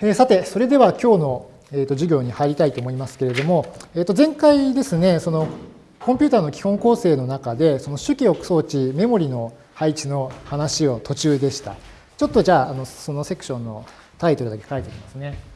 えー、さて、それでは今日の、えーと、授業に入りたいと思いますけれども、えー、と前回ですね、そのコンピューターの基本構成の中で、その主記憶装置、メモリの配置の話を途中でした。ちょっとじゃあ、あのそのセクションのタイトルだけ書いておきますね。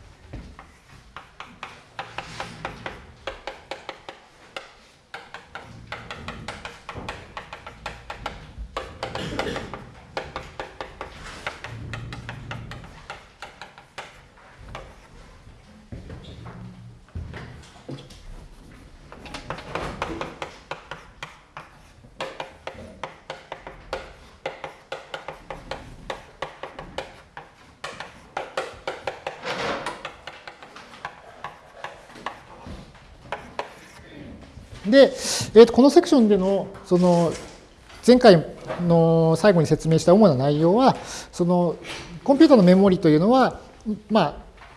で、えー、とこのセクションでのその前回の最後に説明した主な内容はそのコンピュータのメモリというのは、まあ、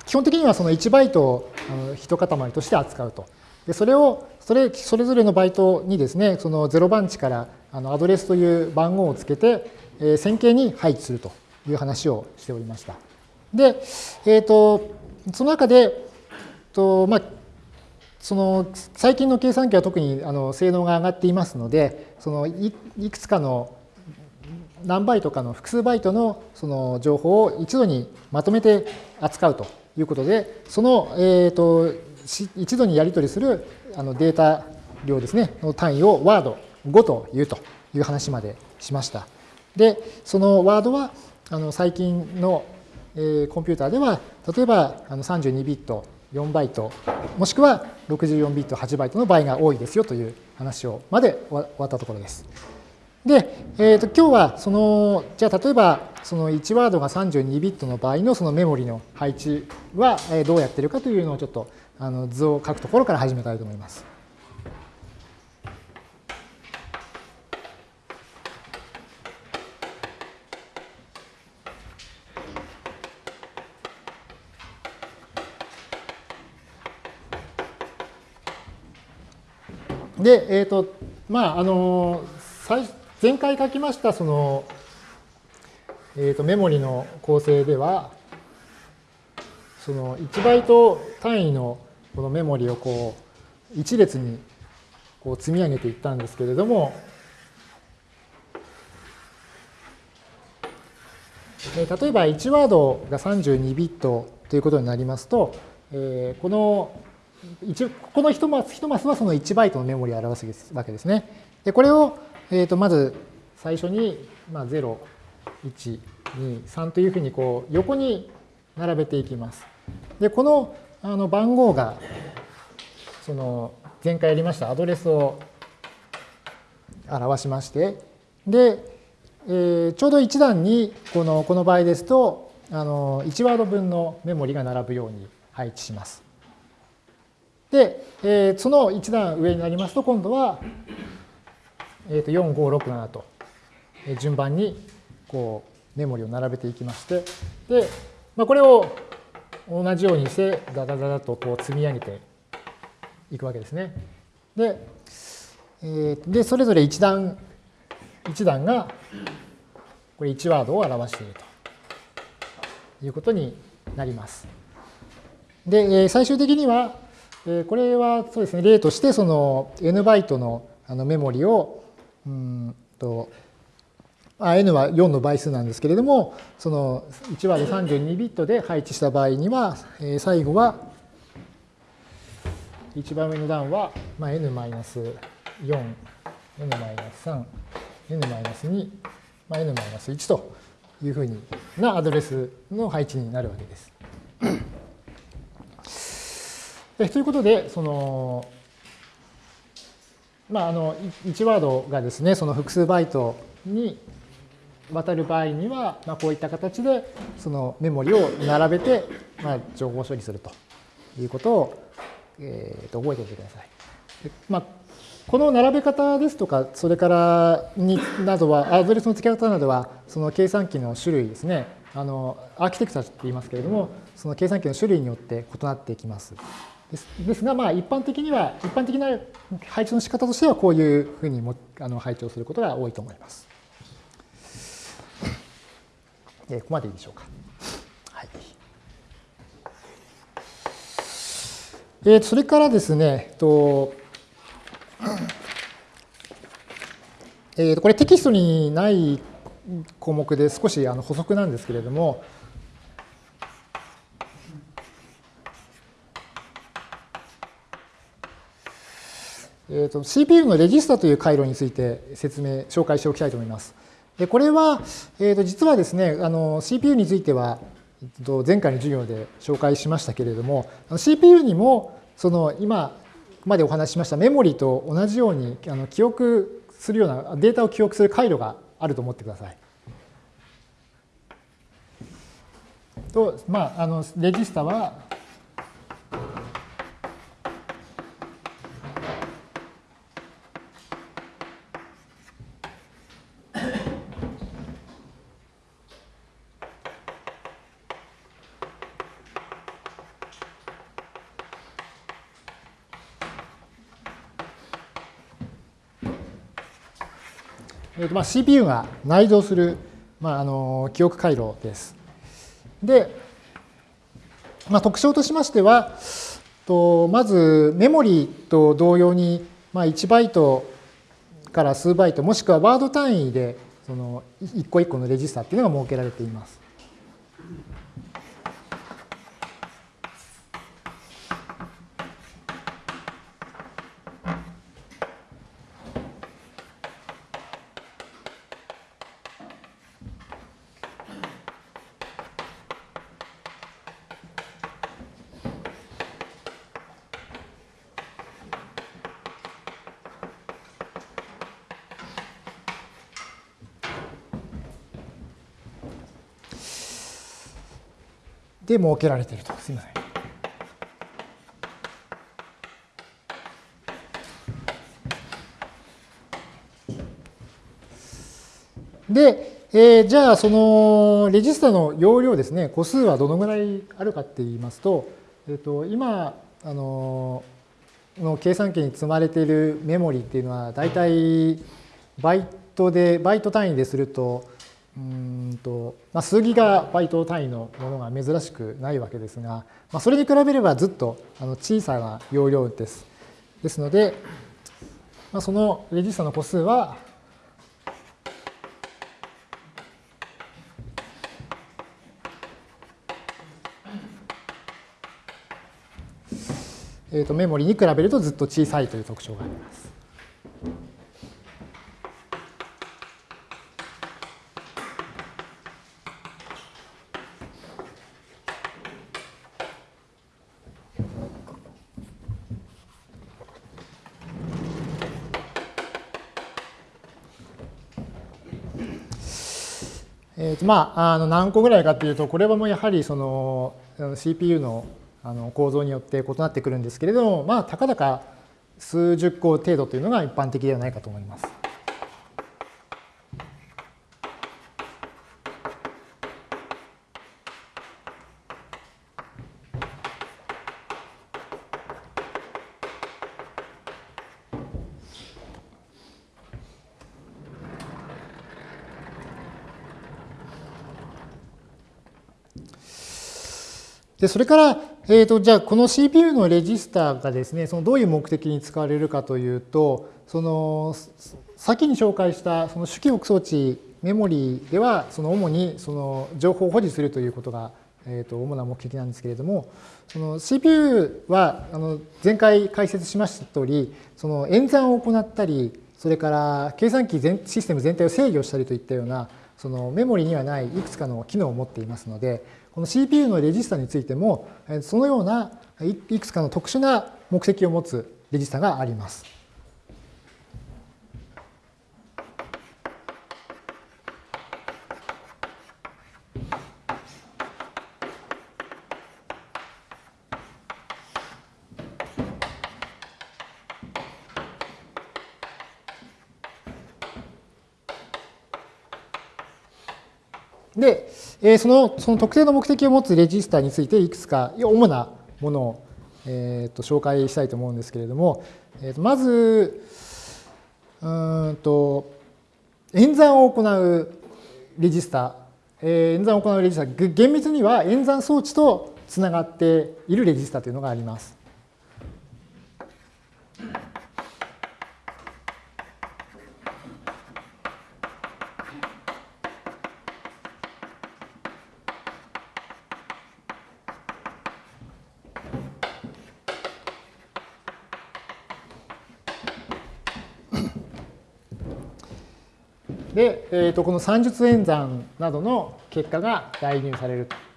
基本的にはその1バイトを一塊として扱うと。でそれをそれそれぞれのバイトにですねその0番地からあのアドレスという番号をつけて、えー、線形に配置するという話をしておりました。で、えーと、その中でと、まあ、その最近の計算機は特にあの性能が上がっていますので、そのいくつかの何バイトかの複数バイトのその情報を一度にまとめて扱うということで、その、えーと、一度にやり取りするあのデータ量ですね、の単位をワード5というという話までしました。で、そのワードはあの最近の、えー、コンピューターでは、例えばあの32ビット4バイト、もしくは64ビット8バイトの場合が多いですよという話をまで終わったところです。で、えー、と今日はその、じゃあ例えばその1ワードが32ビットの場合のそのメモリの配置はどうやってるかというのをちょっとあの図を書くところから始めたいと思います。で、えっ、ー、と、まあ、あの、最前回書きましたその、えー、とメモリの構成では、その1バイト単位のこのメモリをこう一列にこう積み上げていったんですけれども、例えば1ワードが32ビットということになりますと、この一この一マス一マスはその1バイトのメモリを表すわけですね。でこれを、えー、とまず最初に、まあ、0、1、2、3というふうにこう横に並べていきます。でこのあの番号がその前回やりましたアドレスを表しましてで、えー、ちょうど1段にこのこの場合ですとあの1ワード分のメモリが並ぶように配置します。で、えー、その一段上になりますと、今度は、えー、と4、5、6、7と、え順番にこうメモリを並べていきまして、で、まあ、これを同じようにしてダダダダとこう積み上げていくわけですね。で、えー、でそれぞれ一段一段がこれ1ワードを表しているということになります。で、最終的には、これはそうですね、例としてその n バイトのあのメモリを、うんと、あ n は4の倍数なんですけれども、その1割32ビットで配置した場合には、え最後は、一番上の段は、まあ、n-4、n-3、n-2、まあ、n-1 というふうなアドレスの配置になるわけです。えということで、その、まあ、あの、1ワードがですね、その複数バイトに渡る場合には、まあ、こういった形で、そのメモリを並べて、まあ、情報処理するということを、えー、と覚えておいてください。まあ、この並べ方ですとか、それからになどは、アドレスの付け方などは、その計算機の種類ですね、あのアーキテクチャって言いますけれども、その計算機の種類によって異なってきます。ですですが、まあ、一般的には、一般的な配置の仕方としては、こういうふうにもあの配置をすることが多いと思います。えここまでいいでしょうか。はい。えー、それからですね、とえー、これテキストにない項目で少しあの補足なんですけれども、えーと、CPU のレジスタという回路について説明、紹介しておきたいと思います。でこれは、えー、と実はですね、あの CPU については前回の授業で紹介しましたけれども、CPU にもその今までお話ししましたメモリと同じようにあの記憶するようなデータを記憶する回路があると思ってください。と、まあ、あのレジスタはとまあ、CPU が内蔵する、まあ、あの記憶回路です。で、まあ、特徴としましては、とまずメモリと同様に、まあ、1バイトから数バイト、もしくはワード単位でその一個一個のレジスタっていうのが設けられています。で設けられていると。すみません。で、えー、じゃあそのレジスタの容量ですね、個数はどのぐらいあるかって言いますと、えー、と今あのの計算機に積まれているメモリっていうのは大体バイトでバイト単位でするとうんと、まあ、数ギガバイト単位のものが珍しくないわけですが、まあ、それに比べればずっとあの小さな容量です。ですので、まあ、そのレジスタの個数はえー、とメモリに比べるとずっと小さいという特徴があります。とまあ、あの何個ぐらいかというとこれはもうやはりその CPU のあの構造によって異なってくるんですけれどもまあたかだか数十個程度というのが一般的ではないかと思います。で、それから、えーと、じゃあこの CPU のレジスターがですね、そのどういう目的に使われるかというと、その先に紹介したその主記憶装置メモリーでは、その主にその情報を保持するということが、えー、と主な目的なんですけれども、その CPU はあの前回解説しました通り、その演算を行ったり、それから計算機全システム全体を制御したりといったような、そのメモリにはないいくつかの機能を持っていますので、この CPU のレジスタについても、そのようないくつかの特殊な目的を持つレジスタがあります。で、えそのその特定の目的を持つレジスタについていくつか主なものを、えー、と紹介したいと思うんですけれども、えー、とまずうんと演算を行うレジスタ、えー、演算を行うレジスタ厳密には演算装置とつながっているレジスタというのがあります。で、えー、とこの算術演算などの結果が代入されると。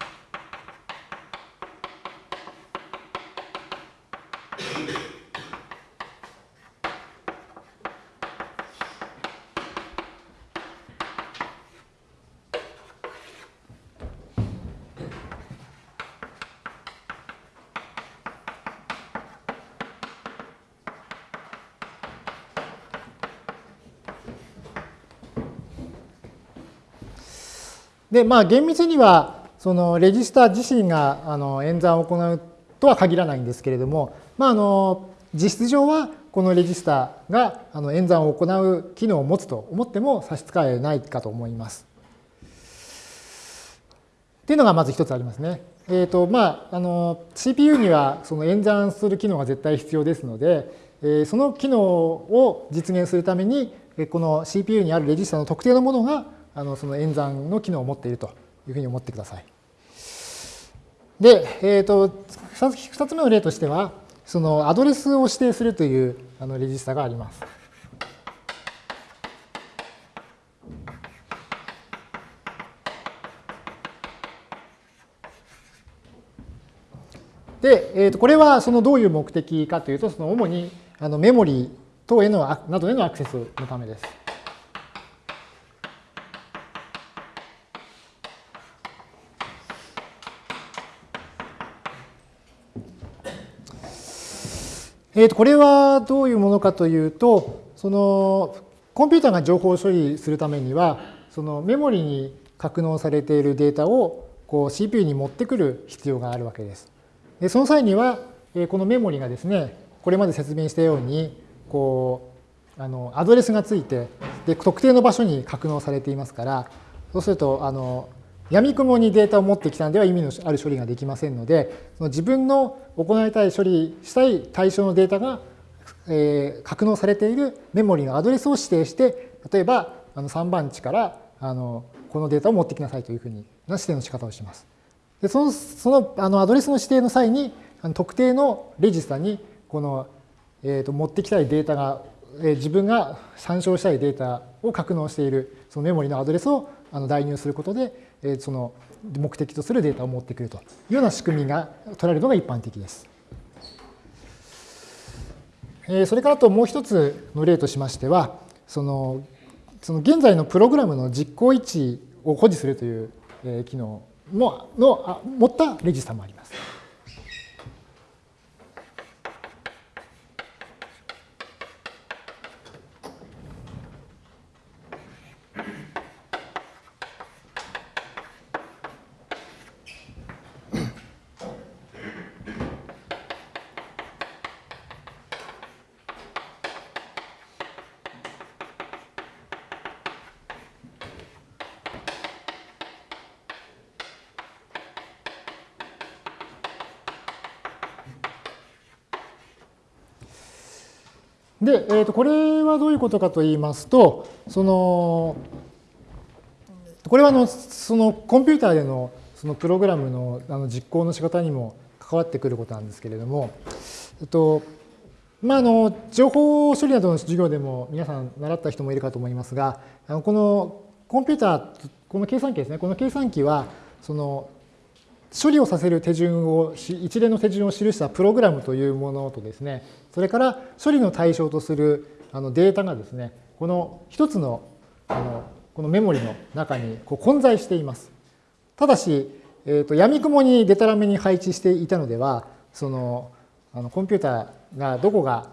で、まあ、厳密には、そのレジスター自身があの演算を行うとは限らないんですけれども、まあ、あの実質上はこのレジスターがあの演算を行う機能を持つと思っても差し支えないかと思います。っていうのがまず一つありますね。えーとまあ、あの CPU にはその演算する機能が絶対必要ですので、えー、その機能を実現するためにこの CPU にあるレジスタの特定のものがあのその演算の機能を持っているというふうに思ってください。で、えーと、2つ目の例としては、そのアドレスを指定するというあのレジスタがあります。で、えー、とこれはそのどういう目的かというと、その主にあのメモリー等へのなどへのアクセスのためです。えー、とこれはどういうものかというと、そのコンピューターが情報を処理するためには、そのメモリに格納されているデータをこう CPU に持ってくる必要があるわけです。でその際には、このメモリがですね、これまで説明したように、こう、あのアドレスがついてで、特定の場所に格納されていますから、そうすると、あの闇雲にデータを持ってきたんでは意味のある処理ができませんので、その自分の行いたい処理したい対象のデータが、えー、格納されているメモリのアドレスを指定して、例えばあの3番地からあのこのデータを持ってきなさいというふうにな指定の仕方をします。でそのそのあのアドレスの指定の際に、あの特定のレジスタにこの、えー、と持ってきたいデータが、えー、自分が参照したいデータを格納しているそのメモリのアドレスをあの代入することで、その目的とするデータを持ってくるというような仕組みが取られるのが一般的です。それからともう一つの例としましては、そのその現在のプログラムの実行位置を保持するという機能のの持ったレジスタもあります。で、えー、とこれはどういうことかと言いますと、そのこれはあのそのコンピューターでのそのプログラムのあの実行の仕方にも関わってくることなんですけれども、えっとまあ、あの情報処理などの授業でも皆さん習った人もいるかと思いますが、あのこのコンピューター、この計算機ですね、この計算機はその処理をさせる手順を、一連の手順を記したプログラムというものとですね、それから処理の対象とするあのデータがですね、この一つのあのこのメモリの中にこう混在しています。ただし、えーと、闇雲にデタラメに配置していたのでは、そのあのコンピューターがどこが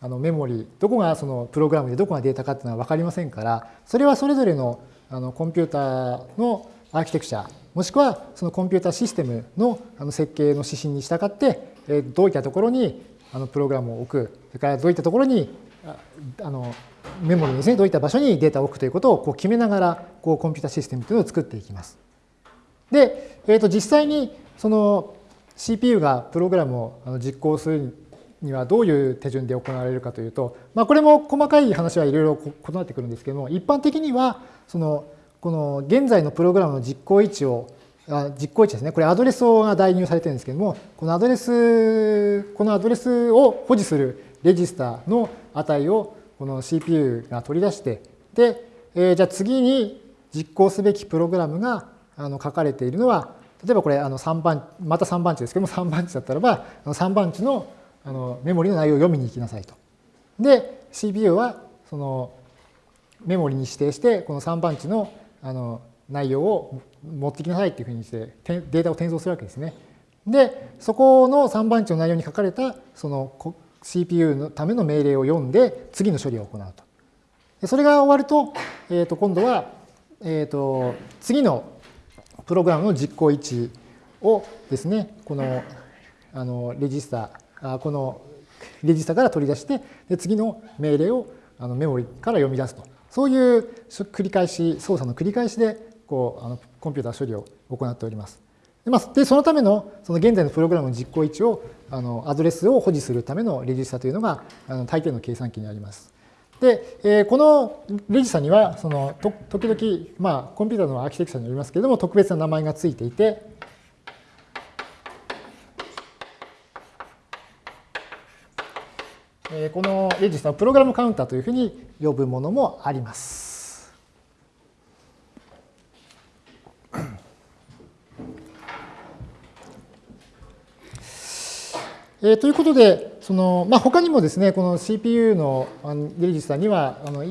あのメモリ、どこがそのプログラムでどこがデータかっていうのは分かりませんから、それはそれぞれのあのコンピューターのアーキテクチャもしくはそのコンピュータシステムの設計の指針に従ってどういったところにあのプログラムを置くそれからどういったところにあのメモリですねどういった場所にデータを置くということをこう決めながらこうコンピュータシステムというのを作っていきます。で、えー、と実際にその CPU がプログラムを実行するにはどういう手順で行われるかというと、まあ、これも細かい話はいろいろ異なってくるんですけども、一般的には、その、この現在のプログラムの実行位置を、あ実行位置ですね。これアドレスが代入されてるんですけども、このアドレス、このアドレスを保持するレジスターの値をこの CPU が取り出して、で、えー、じゃあ次に実行すべきプログラムがあの書かれているのは、例えばこれあの3番、また3番地ですけども、3番地だったらば、3番地のあのメモリの内容を読みに行きなさいと。で、CPU はそのメモリに指定して、この3番地のあの内容を持ってきなさいっていうふうにしてデータを転送するわけですね。で、そこの3番地の内容に書かれたその CPU のための命令を読んで次の処理を行うと。でそれが終わると、えー、と今度は、えー、と次のプログラムの実行位置をですね、このあのレジスター、このレジスタから取り出して、で次の命令をあのメモリから読み出すと。そういう繰り返し、操作の繰り返しでこうあのコンピューター処理を行っております。で、まあ、でそのためのその現在のプログラムの実行位置をあのアドレスを保持するためのレジスタというのがあの大抵の計算機にあります。で、えー、このレジスタにはそのと時々、まあ、コンピューターのアーキテクチャによりますけれども特別な名前がついていて、えー、このレジスタをプログラムカウンターというふうに呼ぶものもあります。えー、ということで、そのまあ、他にもですね、この CPU のレジスタには、あの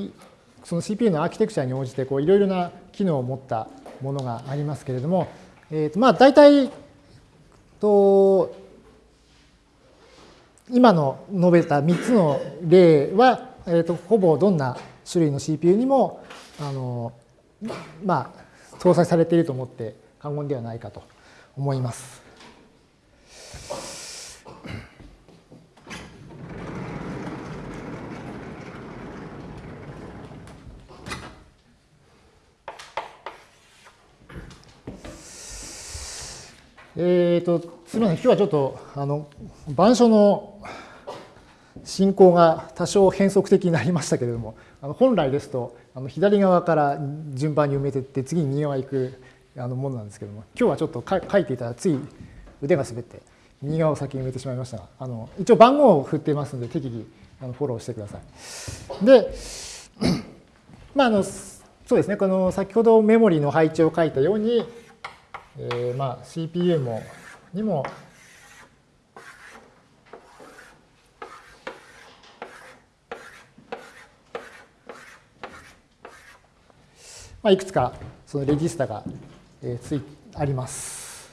その CPU のアーキテクチャに応じてこういろいろな機能を持ったものがありますけれども、えーとまあ、大体と今の述べた3つの例は、えー、とほぼどんな種類の CPU にもあの、まあ、搭載されていると思って過言ではないかと思います。えっ、ー、と、すみません、今日はちょっと、あの、板書の進行が多少変則的になりましたけれども、あの本来ですと、あの左側から順番に埋めていって、次に右側行くあのものなんですけれども、今日はちょっと書いていたら、つい腕が滑って、右側を先に埋めてしまいましたが、あの一応番号を振っていますので、適宜あのフォローしてください。で、まあ、あの、そうですね、この先ほどメモリの配置を書いたように、えー、まあ CPU もにもまあ、いくつかそのレジスタが、えー、ついあります。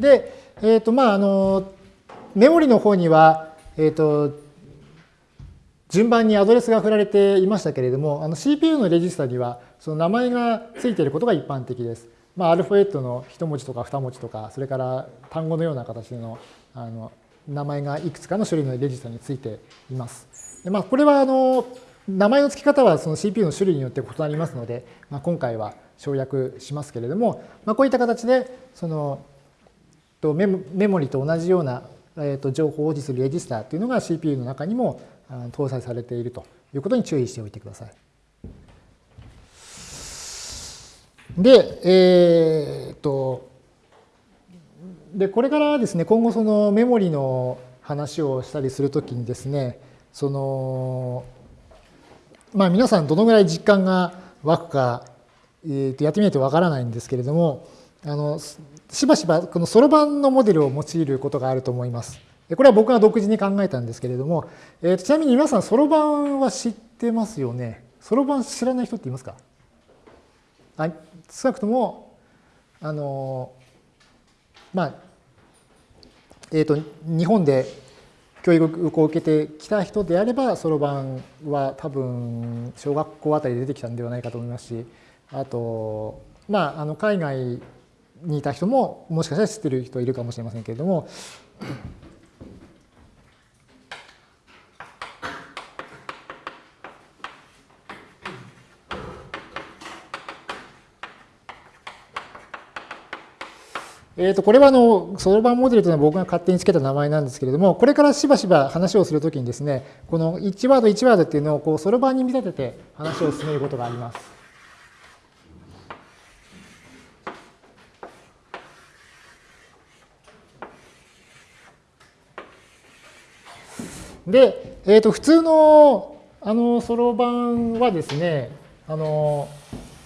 で、えっ、ー、とまああのメモリの方にはえっ、ー、と順番にアドレスが振られていましたけれども、あの CPU のレジスタにはその名前がついていることが一般的です。まあ、アルファベットの一文字とか二文字とか、それから単語のような形のあの名前がいくつかの種類のレジスタについています。でまあ、これはあの名前の付き方はその CPU の種類によって異なりますので、まあ、今回は省略しますけれども、まあ、こういった形でそのメモリと同じような情報を保持するレジスタというのが CPU の中にも搭載されているということに注意しておいてください。で、えー、っと、で、これからですね、今後そのメモリの話をしたりするときにですね、その、まあ皆さんどのぐらい実感が湧くか、えー、とやってみないとわからないんですけれども、あの、しばしばこのそろばんのモデルを用いることがあると思います。これは僕が独自に考えたんですけれども、えー、ちなみに皆さん、そろばんは知ってますよね？そろばん知らない人っていますか？あ少なくとも、あの、まあ、えっ、ー、と、日本で教育を受けてきた人であれば、そろばんは多分、小学校あたりで出てきたんではないかと思いますし、あと、まあ、あの海外にいた人ももしかしたら知ってる人いるかもしれませんけれども、えー、とこれはあのそろばんモデルというのは僕が勝手につけた名前なんですけれども、これからしばしば話をするときにですね、この1ワード1ワードっていうのをこうそろばんに見立てて話を進めることがあります。で、えー、と普通のあのそろばんはですね、あの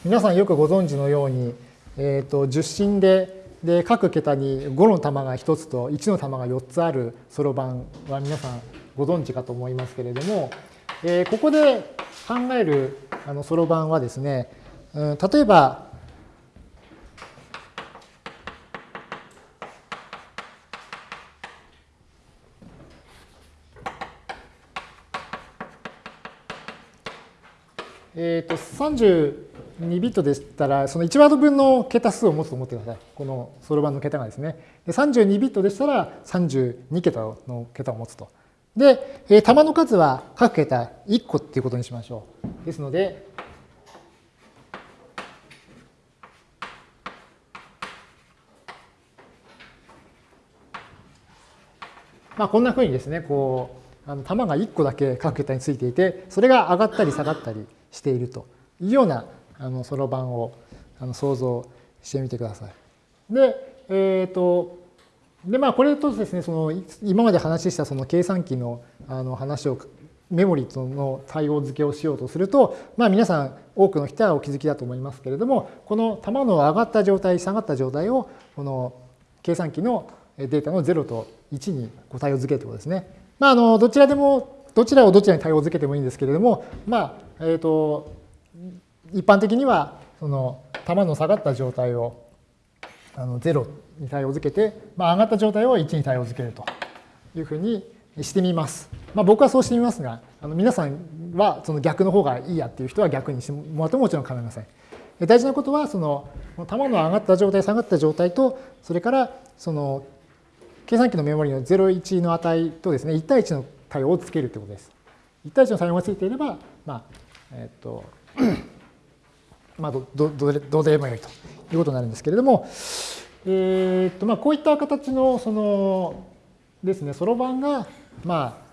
皆さんよくご存知のように、えー、と受信でで各桁に5の玉が1つと1の玉が4つあるそろばんは皆さんご存知かと思いますけれども、えー、ここで考えるそろばんはですね、うん、例えばえー、と2ビットでしたら、その1ワード分の桁数を持つと思ってください。このそろばんの桁がですね。で32ビットでしたら32桁の桁を持つと。で、えー、玉の数は各桁1個っていうことにしましょう。ですので、まあ、こんなふうにですね、こう、あの玉が1個だけ各桁についていて、それが上がったり下がったりしているというようなそろばんをあの想像してみてください。で、えっ、ー、と、で、まあ、これとですね、その、今まで話したその計算機のあの話を、メモリとの対応付けをしようとすると、まあ、皆さん、多くの人はお気づきだと思いますけれども、この玉の上がった状態、下がった状態を、この計算機のデータの0と1に対応付けるということですね。まあ、あの、どちらでも、どちらをどちらに対応付けてもいいんですけれども、まあ、えっ、ー、と、一般的にはその玉の下がった状態をあの0に対応づけて、まあ、上がった状態を1に対応づけるというふうにしてみます。まあ、僕はそうしてみますが、あの皆さんはその逆の方がいいやっていう人は逆にしてもらってももちろん構いません。大事なことはその玉の上がった状態下がった状態とそれからその計算機のメモリの01の値とですね1対1の対応をつけるということです。1対1の対応がついていれば、まあえっとまあ、どどどどうでもよいということになるんですけれども、えーとまあ、こういった形のそのですね、そろばんが、まあ、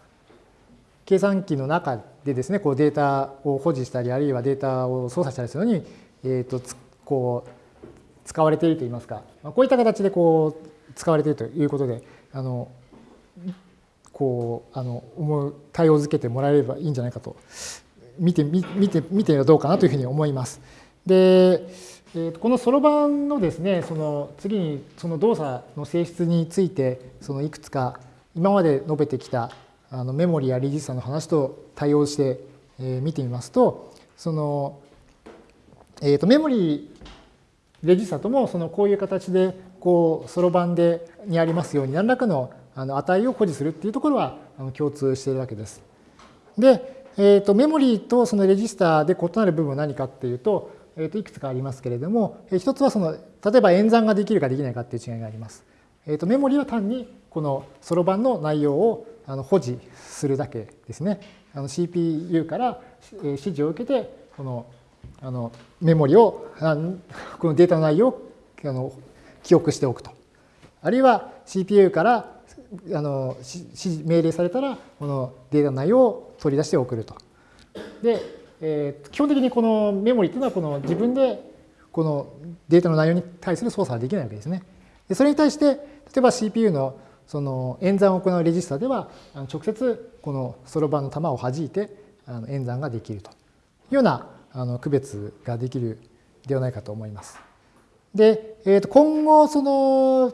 計算機の中でですね、こうデータを保持したり、あるいはデータを操作したりするのに、えーと、こう使われているといいますか、まあこういった形でこう使われているということで、あのこうあの思う対応づけてもらえればいいんじゃないかと見て見て見てはどうかなというふうに思います。で、えー、このそろばんのですね、その次にその動作の性質について、そのいくつか今まで述べてきたあのメモリやレジスタの話と対応して見てみますと、その、えー、とメモリレジスタともそのこういう形でこうそろばんでにありますように何らかのあの値を保持するっていうところはあの共通しているわけです。で、えー、とメモリとそのレジスタで異なる部分は何かっていうと、えー、といくつかありますけれども、えー、一つはその例えば演算ができるかできないかっていう違いがあります。えー、とメモリは単にこのそろばんの内容をあの保持するだけですね。CPU から指示を受けてこのあのメモリをこのデータの内容をあの記憶しておくと。あるいは CPU からあの指示命令されたらこのデータの内容を取り出して送ると。でえ、基本的にこのメモリっていうのはこの自分でこのデータの内容に対する操作はできないわけですね。でそれに対して例えば CPU のその演算を行うレジスタでは直接このそろばんの玉を弾いて演算ができるというようなあの区別ができるではないかと思います。で、えー、と今後その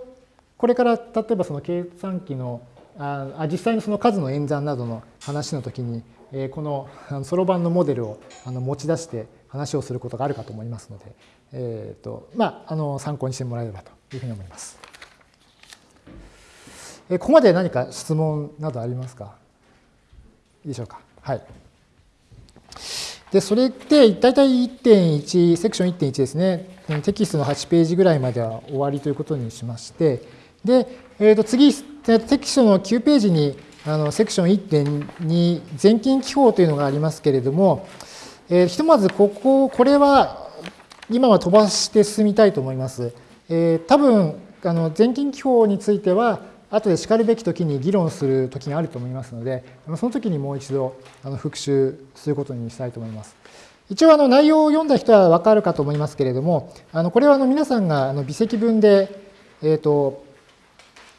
これから例えばその計算機のあ実際のその数の演算などの話の時にこのそろばんのモデルを持ち出して話をすることがあるかと思いますので、えーとまあ、あの参考にしてもらえればというふうに思います。ここまで何か質問などありますか？いいでしょうか？はい。で、それで、大体1.1、セクション1.1ですね、テキストの8ページぐらいまでは終わりということにしまして、で、えー、と次、テキストの9ページにあのセクション1.2全金記法というのがありますけれども、えー、ひとまずここ、これは今は飛ばして進みたいと思います。えー、多分、あの全近記法については、後でしかるべき時に議論する時があると思いますので、その時にもう一度あの復習することにしたいと思います。一応あの内容を読んだ人は分かるかと思いますけれども、あのこれはあの皆さんがあの微積分で、えーと、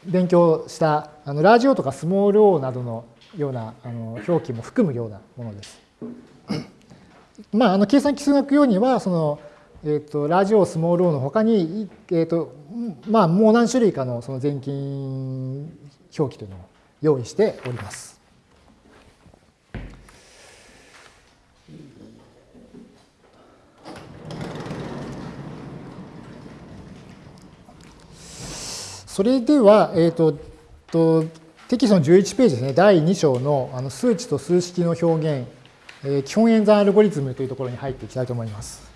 勉強したあのラージオとかスモール o などのようなあの表記も含むようなものです。まあ、あの計算基数学用にはその、えーと、ラージオスモール o のほかに、えーとまあ、もう何種類かのその全近表記というのを用意しております。それでは、えーと、とテキストの11ページですね、第2章のあの数値と数式の表現、えー、基本演算アルゴリズムというところに入っていきたいと思います。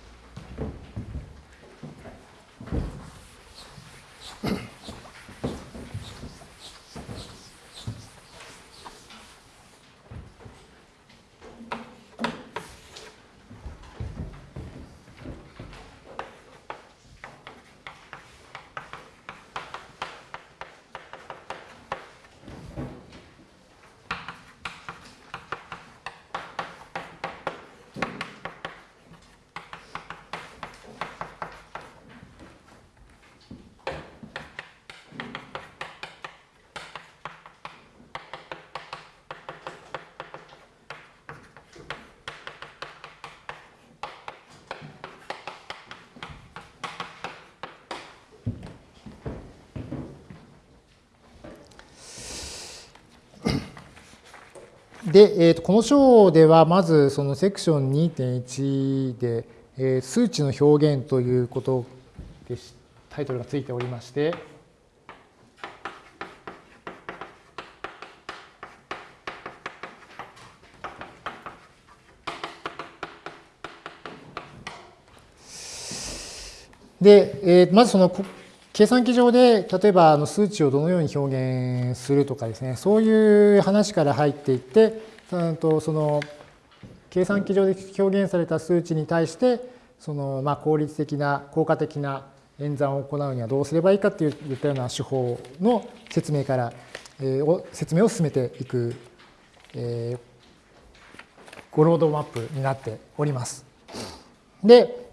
で、えー、とこの章ではまずそのセクション2.1で、えー、数値の表現ということでタイトルがついておりまして、で、えー、まずその計算機上で例えばあの数値をどのように表現するとかですねそういう話から入っていってとその計算機上で表現された数値に対してそのまあ効率的な効果的な演算を行うにはどうすればいいかといったような手法の説明から、えー、説明を進めていく、えー、ゴロードマップになっております。で、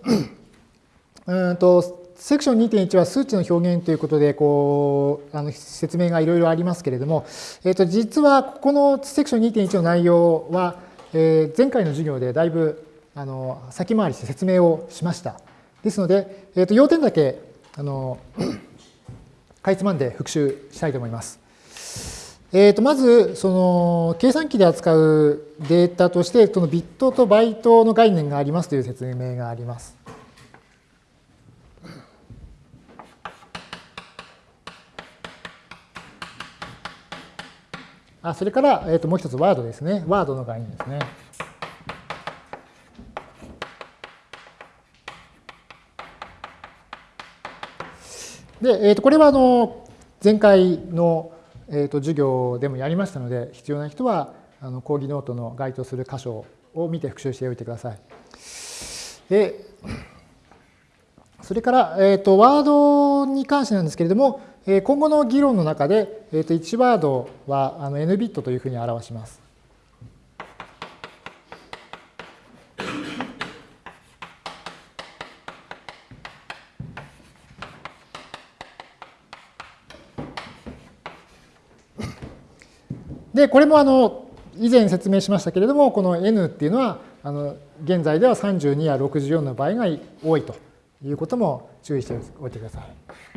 うんとセクション2.1は数値の表現ということで、こう、あの説明がいろいろありますけれども、えっ、と、実はここのセクション2.1の内容は、えー、前回の授業でだいぶ、あの、先回りして説明をしました。ですので、えっ、と、要点だけ、あの、かいつまんで復習したいと思います。えー、とまず、その計算機で扱うデータとして、そのビットとバイトの概念がありますという説明があります。あそれから、えー、ともう一つワードですね。ワードの概念ですね。で、えー、とこれはあの前回の、えー、と授業でもやりましたので、必要な人はあの講義ノートの該当する箇所を見て復習しておいてください。で、それから、えー、とワードに関してなんですけれども、今後の議論の中で、えー、と1ワードはあの n ビットというふうに表します。で、これもあの以前説明しましたけれども、この n っていうのは、あの現在では32や64の場合が多いということも注意しておいてください。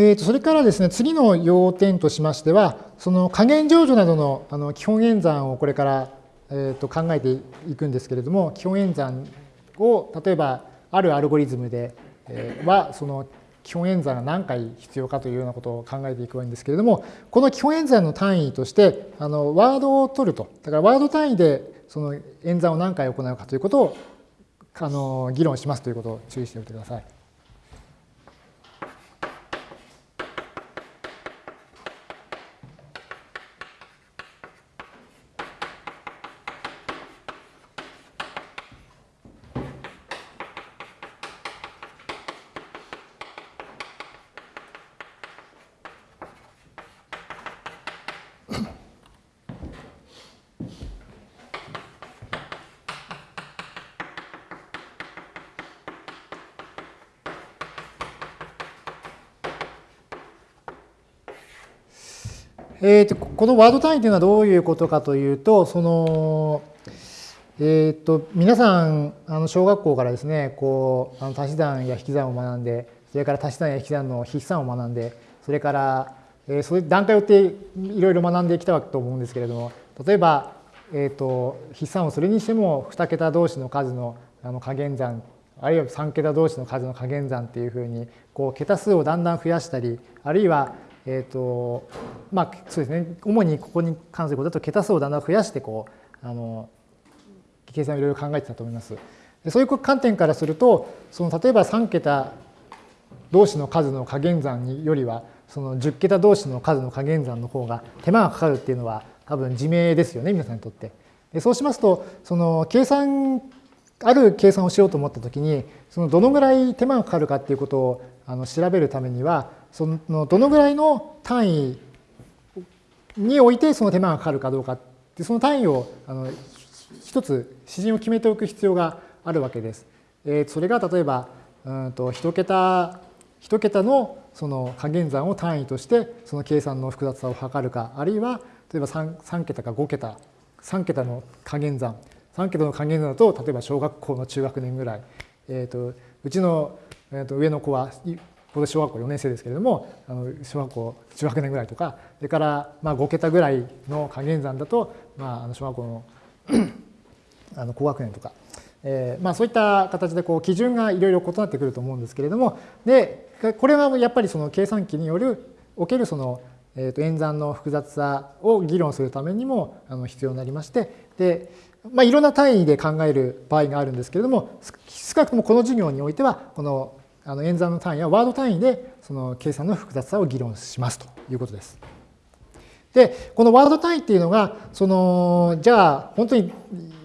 えー、とそれからですね、次の要点としましては、その加減乗除などのあの基本演算をこれから、えー、と考えていくんですけれども、基本演算を例えばあるアルゴリズムで、えー、はその基本演算が何回必要かというようなことを考えていくわけですけれども、この基本演算の単位として、あのワードを取ると。だからワード単位でその演算を何回行うかということをあの議論しますということを注意しておいてください。えーと、このワード単位というのはどういうことかというと、その、えーと、皆さんあの小学校からですねこうあの足し算や引き算を学んでそれから足し算や引き算の筆算を学んでそれから、えー、そういう段階を追っていろいろ学んできたわけと思うんですけれども例えば、えーと、筆算をするにしても2桁同士の数のあの加減算あるいは3桁同士の数の加減算っていうふうにこう桁数をだんだん増やしたりあるいはえーとまあそうですね、主にここに関することだと桁数をだんだん増やしてこうあの計算をいろいろ考えてたと思います。でそういう観点からするとその例えば3桁同士の数の加減算によりはその10桁同士の数の加減算の方が手間がかかるっていうのは多分自明ですよね皆さんにとって。でそうしますとその計算ある計算をしようと思った時にそのどのぐらい手間がかかるかっていうことをあの調べるためにはそのどのぐらいの単位においてその手間がかかるかどうかってその単位をあの一つ指針を決めておく必要があるわけです。えー、それが例えばうんと一桁一桁のその加減算を単位としてその計算の複雑さを測るかあるいは例えば 3, 3桁か5桁3桁の加減算3桁の加減算だと例えば小学校の中学年ぐらい、えーと、うちの、えーと上の子はここで小学校4年生ですけれどもあの小学校中学年ぐらいとかそれからまあ5桁ぐらいの加減算だと、まあ、あの小学校の あの高学年とか、えーまあ、そういった形でこう基準がいろいろ異なってくると思うんですけれどもでこれはやっぱりその計算機によるおけるその、えー、と演算の複雑さを議論するためにもあの必要になりましてで、まあ、いろんな単位で考える場合があるんですけれども少なくともこの授業においてはこのあの演算の単位はワード単位でその計算の複雑さを議論しますということです。で、このワード単位っていうのが、その、じゃあ本当に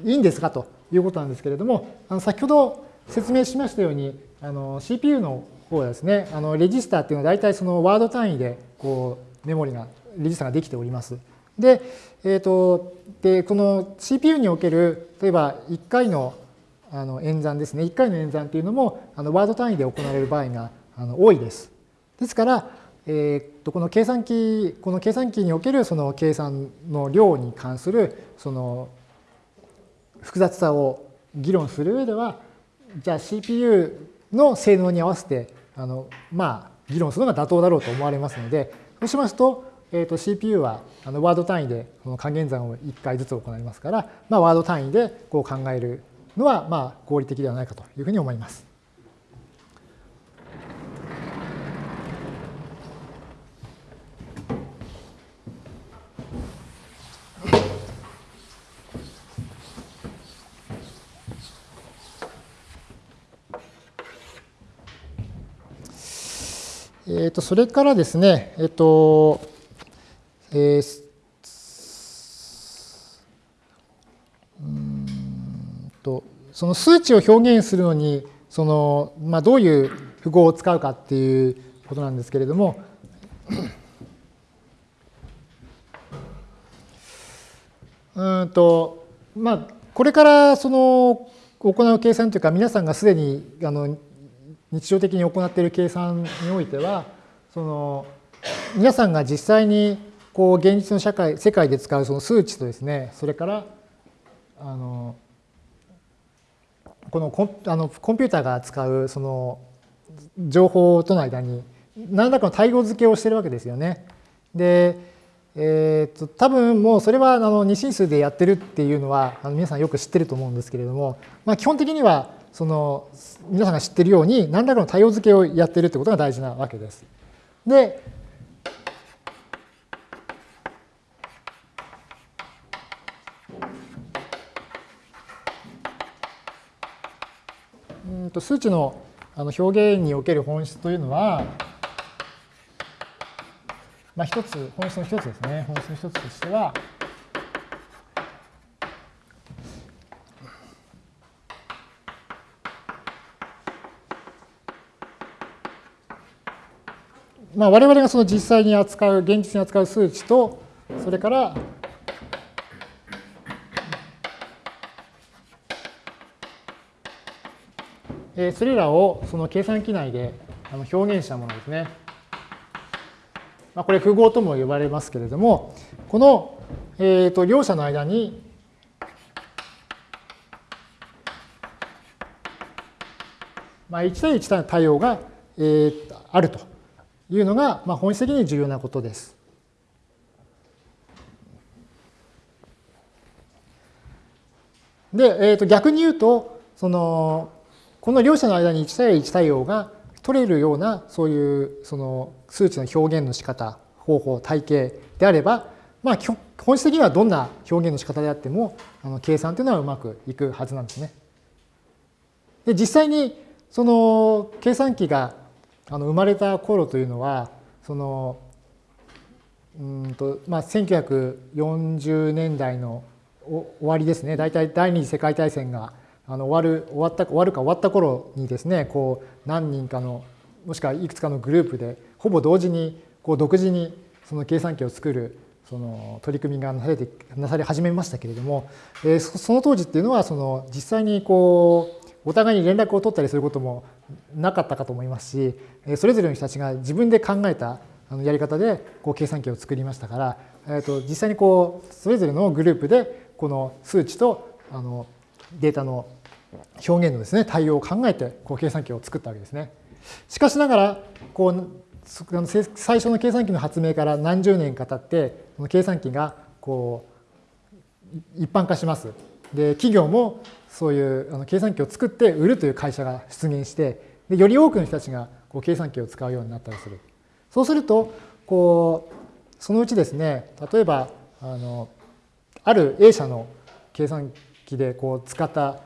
いいんですかということなんですけれども、あの先ほど説明しましたように、あの CPU の方はですね、あのレジスターっていうのは大体そのワード単位でこうメモリが、レジスターができております。で、えっ、ー、と、で、この CPU における、例えば1回のあの演算ですね。1回の演算っていうのもあのワード単位で行われる場合があの多いです。ですから、えー、とこの計算機この計算機におけるその計算の量に関するその複雑さを議論する上ではじゃあ CPU の性能に合わせてあのまあ議論するのが妥当だろうと思われますのでそうしますと,、えー、と CPU はあのワード単位でこの加減算を1回ずつ行いますから、まあ、ワード単位でこう考えるのはまあ合理的ではないかというふうに思います。えー、とそれからですね、えっ、ー、と、えー、うんとその数値を表現するのにその、まあ、どういう符号を使うかっていうことなんですけれども、うんとまあ、これからその行う計算というか皆さんがすでにあの日常的に行っている計算においてはその皆さんが実際にこう現実の社会世界で使うその数値とですねそれからあのこのコンあのコンピューターが使うその情報との間に何らかの対応付けをしてるわけですよね。で、えー、と多分もうそれはあの二進数でやってるっていうのはあの皆さんよく知ってると思うんですけれども、まあ、基本的にはその皆さんが知ってるように何らかの対応付けをやってるということが大事なわけです。で、と数値のあの表現における本質というのは、まあ、一つ、本質の一つですね。本質の一つとしては、まあ、我々がその実際に扱う、現実に扱う数値と、それから、えそれらをその計算機内で表現したものですね。ま、これ符号とも呼ばれますけれども、この、えー、と両者の間にまあ、1対1対対応が、えー、あるというのが、まあ、本質的に重要なことです。で、えー、と逆に言うと、そのこの両者の間に1対1対応が取れるようなそういうその数値の表現の仕方方法体系であれば、まあ、本質的にはどんな表現の仕方であってもあの計算というのはうまくいくはずなんですね。で実際にその計算機があの生まれた頃というのはそのうんと、まあ、1940年代の終わりですね大体第二次世界大戦があの終わる終わった終わるか終わった頃にですねこう何人かのもしくはいくつかのグループでほぼ同時にこう独自にその計算機を作るその取り組みがなされてなされ始めましたけれども、えー、その当時っていうのはその実際にこうお互いに連絡を取ったりすることもなかったかと思いますしそれぞれの人たちが自分で考えたやり方でこう計算機を作りましたから、えー、と実際にこうそれぞれのグループでこの数値とあのデータの表現のですね対応を考えてこう計算機を作ったわけですね。しかしながらこう最初の計算機の発明から何十年か経ってこの計算機がこう一般化します。で企業もそういうあの計算機を作って売るという会社が出現してでより多くの人たちがこう計算機を使うようになったりする。そうするとこうそのうちですね例えばあのある A 社の計算機でこう使った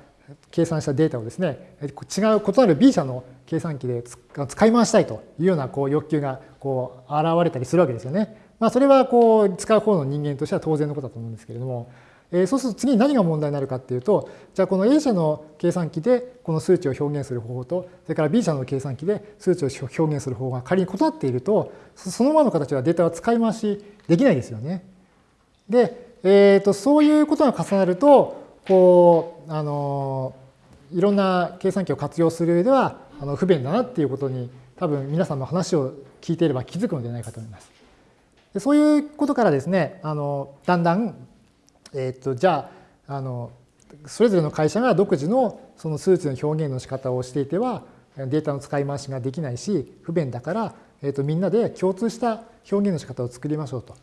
計算したデータをですね違う異なる B 社の計算機で使い回したいというようなこう欲求がこう現れたりするわけですよね。まあ、それはこう使う方の人間としては当然のことだと思うんですけれども、えー、そうすると次に何が問題になるかっていうとじゃあこの A 社の計算機でこの数値を表現する方法とそれから B 社の計算機で数値を表現する方法が仮に異なっているとそのままの形はデータは使い回しできないですよね。で、えー、とそういうことが重なるとこうあのいろんな計算機を活用する上ではあの不便だなっていうことに多分皆さんの話を聞いていれば気づくのではないかと思います。でそういうことからですねあのだんだん、えー、とじゃああのそれぞれの会社が独自のその数値の表現の仕方をしていてはデータの使い回しができないし不便だから、えー、とみんなで共通した表現の仕方を作りましょうと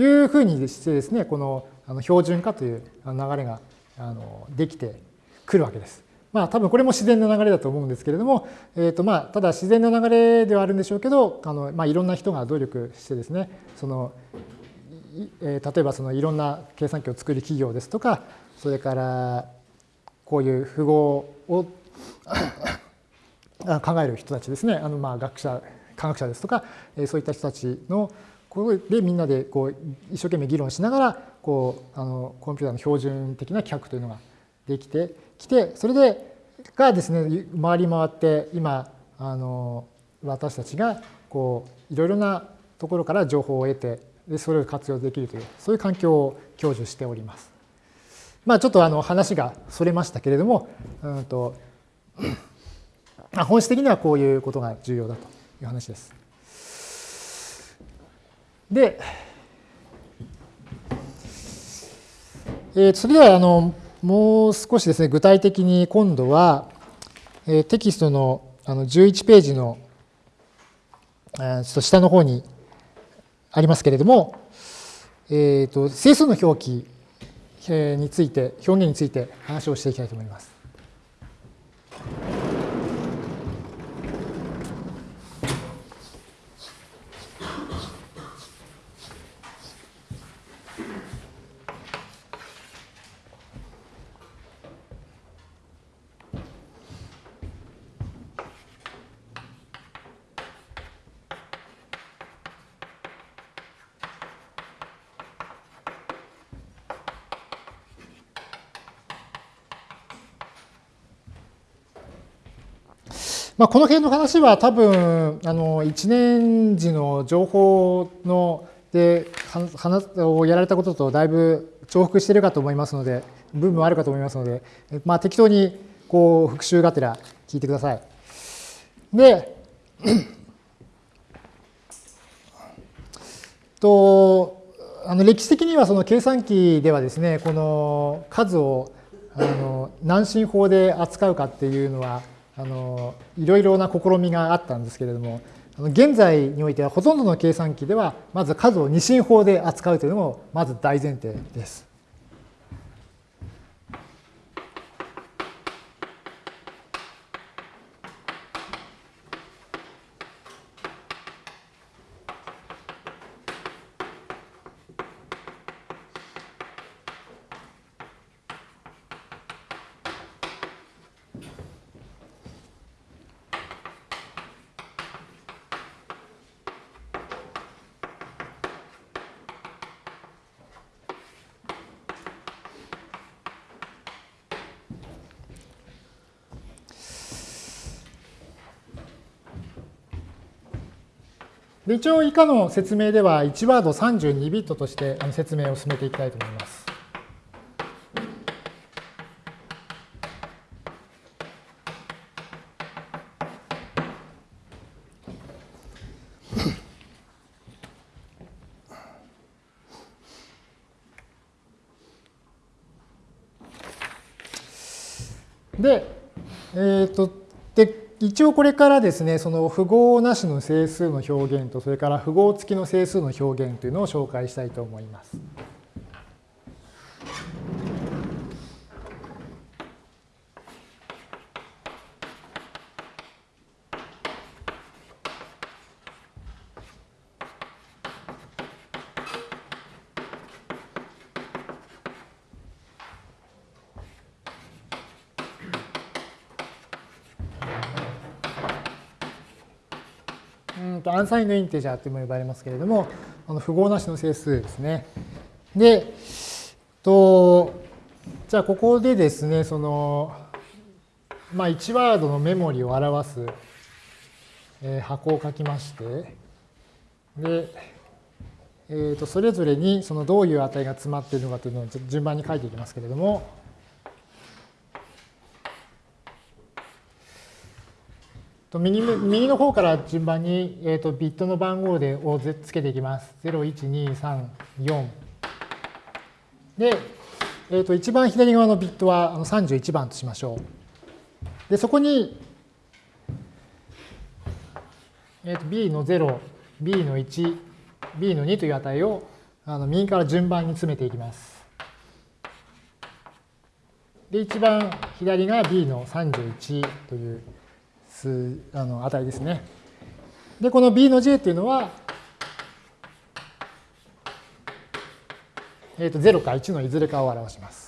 いうふうにしてですねこの標準化という流れがあのできてくるわけです。まあ多分これも自然な流れだと思うんですけれども、えーとまあ、ただ自然な流れではあるんでしょうけどあの、まあ、いろんな人が努力してですねその、えー、例えばそのいろんな計算機を作る企業ですとかそれからこういう符号を考える人たちですねあのまあ学者科学者ですとか、え、そういった人たちのここでみんなでこう一生懸命議論しながらこうあのコンピューターの標準的な規格というのができてきてそれでがですね回り回って今あの私たちがこういろいろなところから情報を得てでそれを活用できるというそういう環境を享受しております。まあ、ちょっとあの話がそれましたけれども、うんと 本質的にはこういうことが重要だという話です。で、えー、それではあのもう少しですね具体的に今度は、えー、テキストのあの11ページの、えー、ちょっと下の方にありますけれども、えーと、整数の表記について表現について話をしていきたいと思います。まあ、この辺の話は多分、あの、一年時の情報の、で、話をやられたこととだいぶ重複してるかと思いますので、部分もあるかと思いますので、まあ、適当に、こう、復習がてら聞いてください。で、と、あの歴史的にはその計算機ではですね、この数をあの何進法で扱うかっていうのは、あのいろいろな試みがあったんですけれども、現在においてはほとんどの計算機では、まず数を二進法で扱うというのもまず大前提です。一応以下の説明では1ワード32ビットとして説明を進めていきたいと思います。で、えっ、ー、と、で、一応これからですね、その符号なしの整数の表現と、それから符号付きの整数の表現というのを紹介したいと思います。サインドインテジャーとも呼ばれますけれども、あの符号なしの整数ですね。で、とじゃあここでですね、その、まあ、1ワードのメモリを表す、えー、箱を書きまして、で、えー、とそれぞれにそのどういう値が詰まっているのかというのを順番に書いていきますけれども、右右の方から順番に、えーと、ビットの番号でをつけていきます。0、1、2、3、4。で、えーと、一番左側のビットは31番としましょう。で、そこに、えーと、B の0、B の1、B の2という値をあの右から順番に詰めていきます。で、一番左が B の31という数あの値ですね。で、この b の j っていうのは、えー、と0か1のいずれかを表します。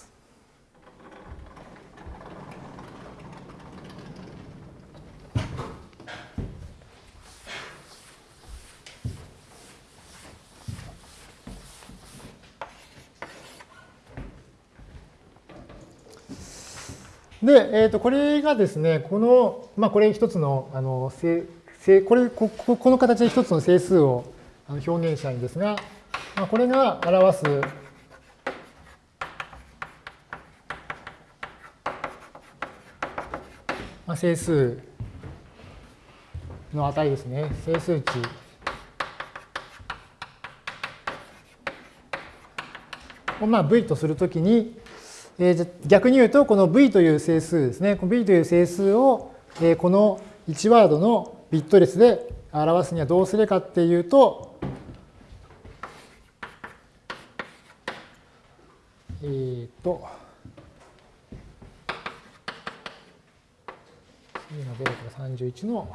で、えー、とこれがですね、この、まあ、これ一つの、あの、これこ、この形で一つの整数を表現したいんですが、まあ、これが表す、まあ、整数の値ですね。整数値。をまあ v とするときに、えー、逆に言うと、この v という整数ですね。この v という整数を、えー、この1ワードのビット列で表すにはどうするかっていうと、えっ、ー、と、2の0から31の、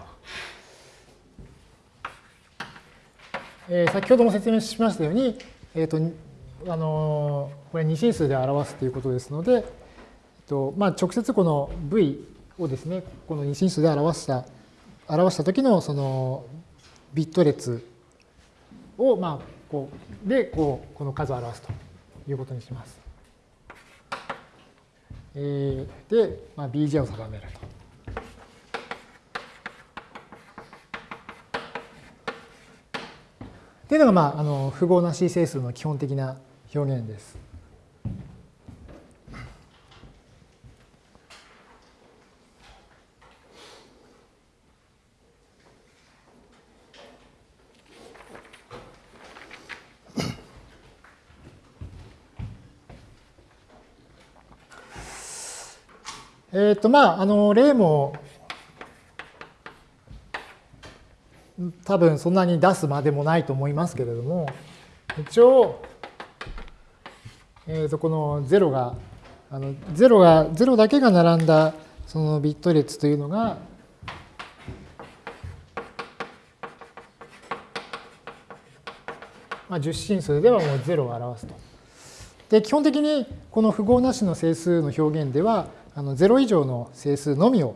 えー、先ほども説明しましたように、えっ、ー、と、あのこれ二進数で表すということですので、えっとまあ、直接この v をですねこの二進数で表した表した時のそのビット列を、まあ、こうでこうこの数を表すということにします。えー、で、まあ、bj を定めると。というのが、まあ、あの符号なし整数の基本的な表現です。えっ、とまああの例も多分そんなに出すまでもないと思いますけれども一応、えー、とこの0があの0が0だけが並んだそのビット列というのがまあ、10進数ではもう0を表すと。で基本的にこの符号なしの整数の表現ではあの0以上の整数のみを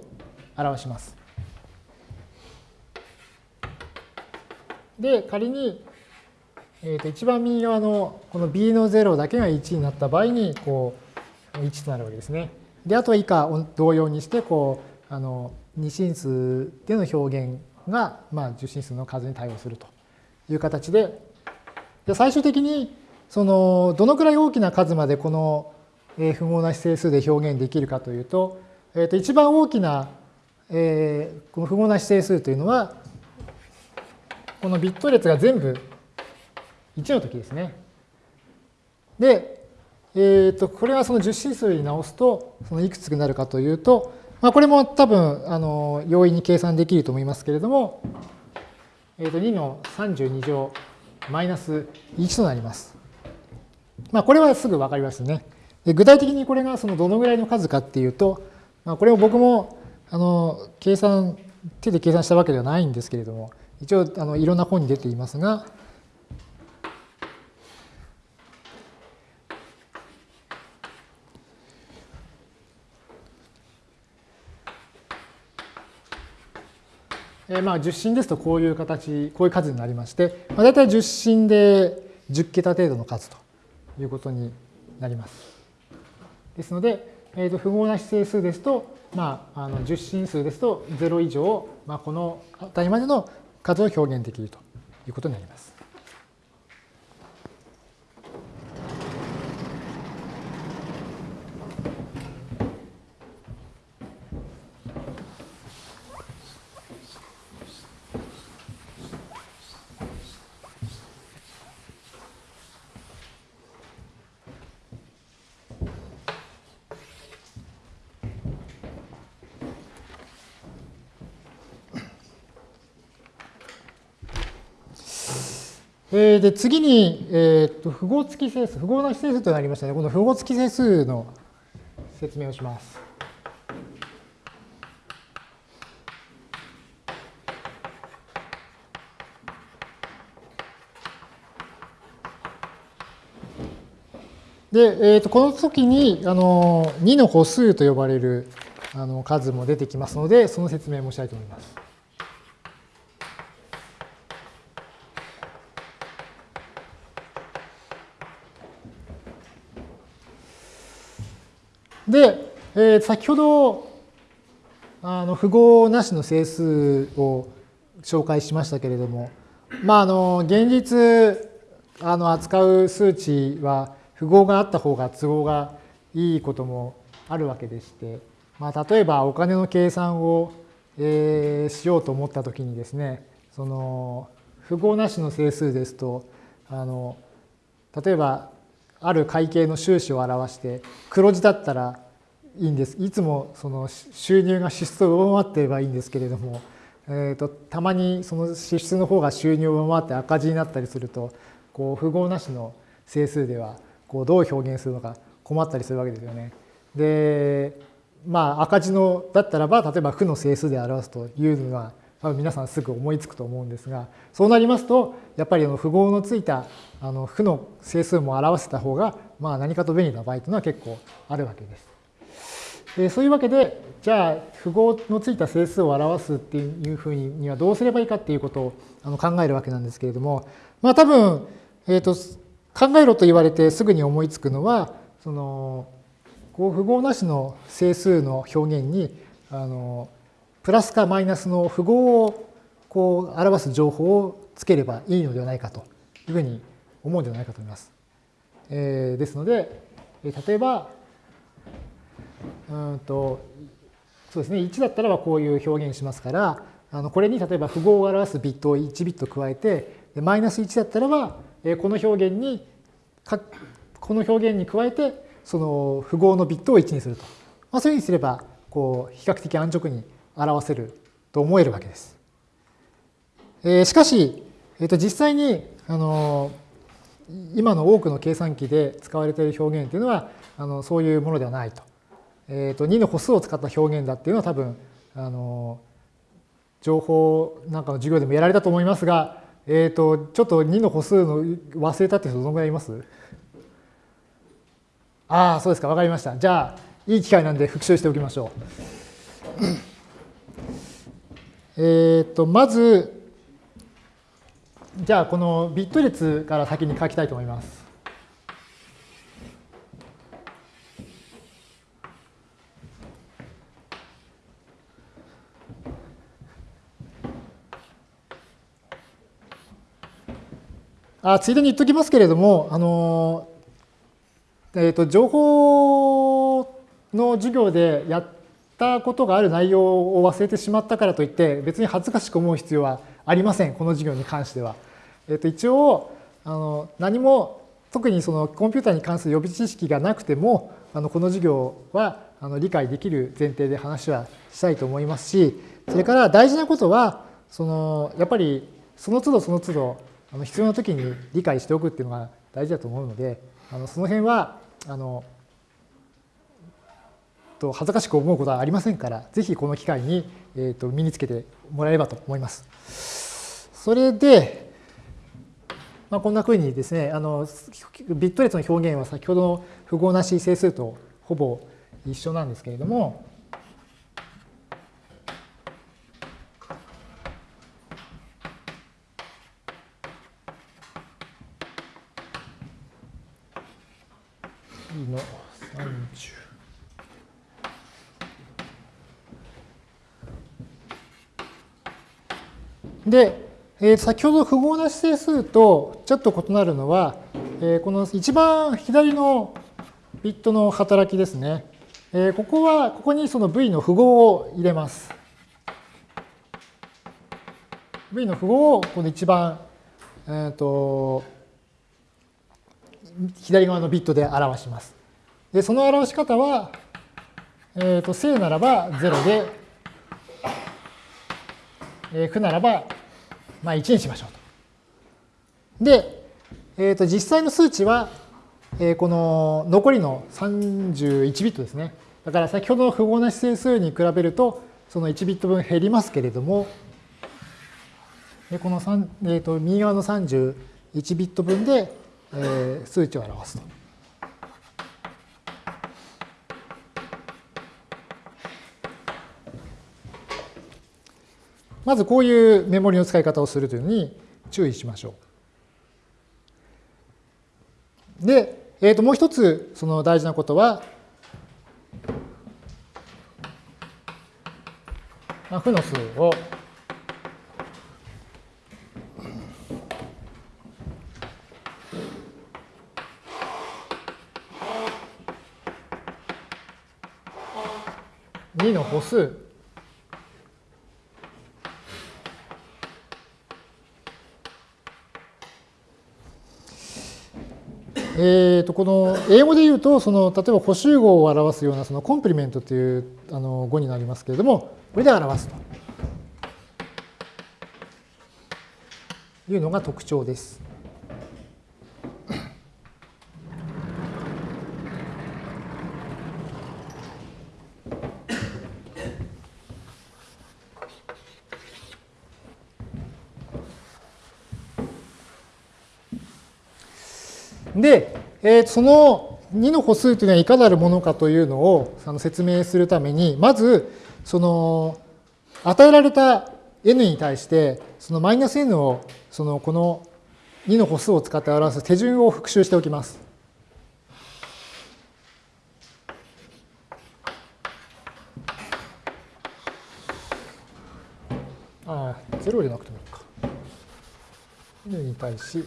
表します。で、仮に、えー、と一番右側のこの b の0だけが1になった場合に、こう、1となるわけですね。で、あとは以下同様にして、こう、あの、2進数での表現が、まあ、10進数の数に対応するという形で、で最終的に、その、どのくらい大きな数までこのえ符号なし整数で表現できるかというと、えー、と一番大きな、えー、この符号なし整数というのは、このビット列が全部1の時ですね。で、えー、とこれはその10進数に直すと、そのいくつになるかというと、まあ、これも多分あの容易に計算できると思いますけれども、えー、と2の32乗マイナス1となります。まあ、これはすぐ分かりますね。具体的にこれがそのどのぐらいの数かっていうと、まあ、これを僕もあの計算手で計算したわけではないんですけれども一応あのいろんな本に出ていますがえまあ10進ですとこういう形、こういう数になりまして、まあ、大体10進で10桁程度の数ということになります。ですので、えー、と符号な指定数ですと、まあ、あの10進数ですと0以上、まあ、この値までの数を表現できるということになります。えー、で次に、えー、と符号付き整数、符号なし整数となりましたのね。この符号付き整数の説明をします。で、えー、とこの時にあの2の歩数と呼ばれるあの数も出てきますので、その説明もしたいと思います。で、えー、先ほどあの符号なしの整数を紹介しましたけれども、まあ、あの現実あの扱う数値は符号があった方が都合がいいこともあるわけでして、まあ、例えばお金の計算を、えー、しようと思ったときにですねその符号なしの整数ですとあの例えばある会計の収支を表して黒字だったらいいんです。いつもその収入が支出を上回っていればいいんですけれども、えーと、たまにその支出の方が収入を上回って赤字になったりするとこう符号なしの整数ではこうどう表現するのか困ったりするわけですよね。でまあ赤字のだったらば例えば負の整数で表すというのは多分皆さんすぐ思いつくと思うんですがそうなりますとやっぱりあの符号のついたあの負の整数も表せた方がまあ何かと便利な場合というのは結構あるわけです。でそういうわけでじゃあ符号のついた整数を表すっていうふうにはどうすればいいかっていうことをあの考えるわけなんですけれどもまあ多分、えーと、考えろと言われてすぐに思いつくのはそのこう符号なしの整数の表現にあのプラスかマイナスの符号をこう表す情報をつければいいのではないかというふうに思うんではないかと思います。えー、ですので、例えば、うんとそうですね、1だったらばこういう表現しますから、あのこれに例えば符号を表すビットを1ビット加えて、マイナス1だったらば、この表現に、この表現に加えて、その符号のビットを1にすると。まあ、そういうふうにすれば、こう、比較的安直に表せると思えるわけです。えー、しかし、えー、と実際に、あの今の多くの計算機で使われている表現というのは、あのそういうものではないと。えー、と2の歩数を使った表現だっていうのは多分、あの情報なんかの授業でもやられたと思いますが、えー、とちょっと2の歩数の忘れたって人どのぐらいいます？ああ、そうですか、わかりました。じゃあ、いい機会なんで復習しておきましょう。えっと、まず、じゃあ、このビット列から先に書きたいと思います。あついでに言っときますけれども、あのえーと、情報の授業でやったことがある内容を忘れてしまったからといって別に恥ずかしく思う必要はありませんこの授業に関しては。えーと、一応あの何も特にそのコンピューターに関する予備知識がなくてもあのこの授業はあの理解できる前提で話はしたいと思いますしそれから大事なことはそのやっぱりその都度その都度あの必要な時に理解しておくっていうのが大事だと思うのであのその辺はあのと恥ずかしく思うことはありませんから、ぜひこの機会に、えー、と身につけてもらえればと思います。それで、まあ、こんなふうにですね、あのビット列の表現は先ほどの符号なし整数とほぼ一緒なんですけれども、の30。で、えー、先ほど符号なし整数とちょっと異なるのは、えー、この一番左のビットの働きですね。えー、ここは、ここにその v の符号を入れます。v の符号をこの一番、えーと、左側のビットで表します。で、その表し方は、えっ、ー、と、正ならば0で、えー、負ならば、まあ、1にしましょうと。で、え、ー、と、実際の数値は、えー、この残りの31ビットですね。だから先ほどの符号なし整数に比べると、その1ビット分減りますけれども、この3、えー、と右側の31ビット分で、えー、数値を表すと。まずこういうメモリの使い方をするというのに注意しましょう。で、えー、ともう一つその大事なことは、まあ、負の数を2の歩数えー、とこの英語で言うとその例えば補集合を表すようなそのコンプリメントというあの語になりますけれどもこれで表すというのが特徴です。で、えー、その2の歩数というのはいかなるものかというのをあの説明するために、まず、その、与えられた n に対して、そのマイナス n を、その、この2の歩数を使って表す手順を復習しておきます。ああ、0じゃなくてもいいか。n に対し、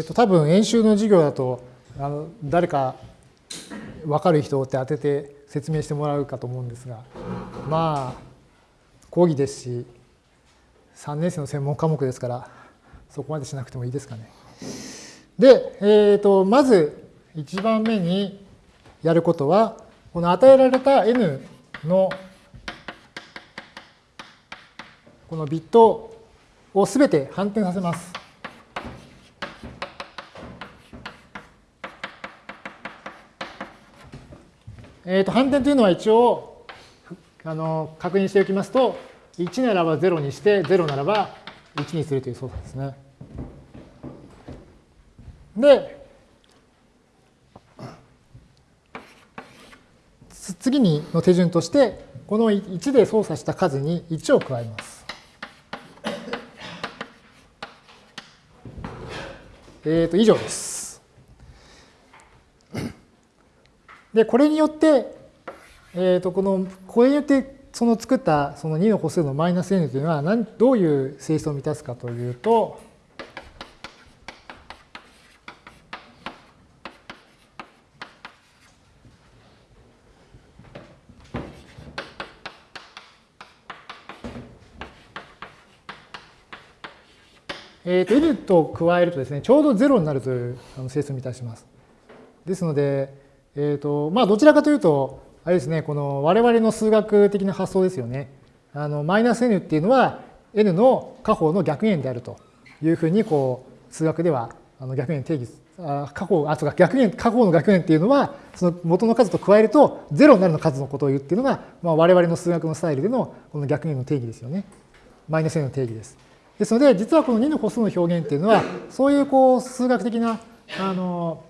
えー、と多分演習の授業だとあの誰か分かる人って当てて説明してもらうかと思うんですがまあ講義ですし3年生の専門科目ですからそこまでしなくてもいいですかね。で、えー、とまず1番目にやることはこの与えられた n のこのビットをすべて反転させます。えー、と反転というのは一応あの確認しておきますと1ならば0にして0ならば1にするという操作ですね。で次にの手順としてこの1で操作した数に1を加えます。えっ、ー、と以上です。で、これによって、えー、とこの、これによってその作ったその2の個数のマイナス n というのは何どういう性質を満たすかというと、えー、と n と加えるとですね、ちょうど0になるという性質を満たします。ですので、えーとまあ、どちらかというと、あれですね、この我々の数学的な発想ですよね。あのマイナス n っていうのは n の下方の逆円であるというふうにこう数学ではあの逆円定義あ過去あそうか逆円過去の逆円っていうのはその元の数と加えると0になるの数のことを言うっていうのが、まあ、我々の数学のスタイルでのこの逆円の定義ですよね。マイナス n の定義です。ですので実はこの2の個数の表現っていうのはそういうこう数学的なあの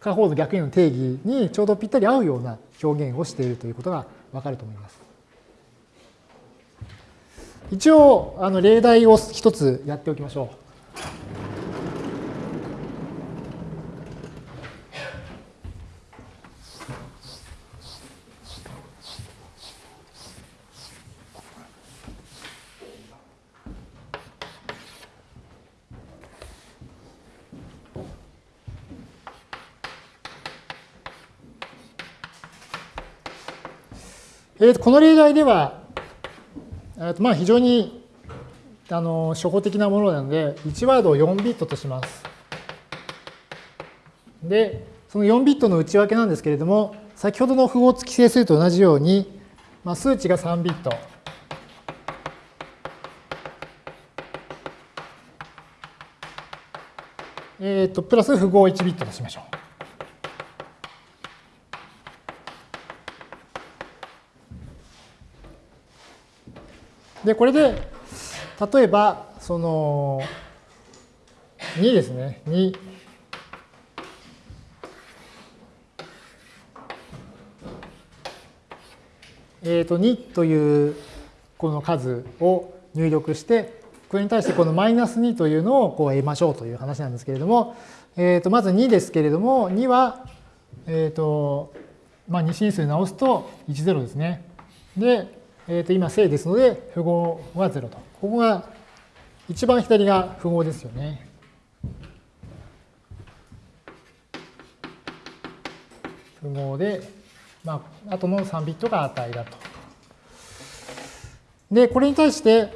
下方の逆円の定義にちょうどぴったり合うような表現をしているということがわかると思います。一応、あの例題を一つやっておきましょう。えー、とこの例題では、えー、とまあ非常にあの初歩的なものなので、1ワードを4ビットとします。で、その4ビットの内訳なんですけれども、先ほどの符号付き整数と同じように、まあ、数値が3ビット。えっ、ー、と、プラス符号1ビットとしましょう。で、これで、例えば、その、2ですね、2。えっ、ー、と、2というこの数を入力して、これに対してこのマイナス2というのをこう得ましょうという話なんですけれども、えっ、と、まず2ですけれども、2は、えっ、と、まあ、2進数直すと10ですね。で、えー、と今正ですので、符号は0と。ここが、一番左が符号ですよね。符号で、まあ、後の3ビットが値だと。で、これに対して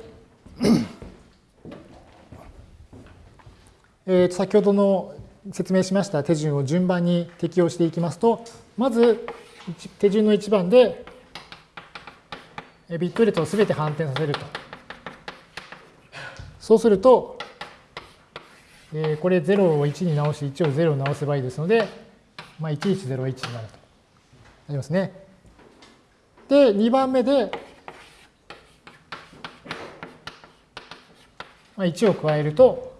えと先ほどの説明しました手順を順番に適用していきますと、まず手順の1番でビット列をすべて反転させると。そうすると、えー、これ0を1に直し、1を0に直せばいいですので、まあ、1101になると。なりますね。で、2番目で、まあ、1を加えると、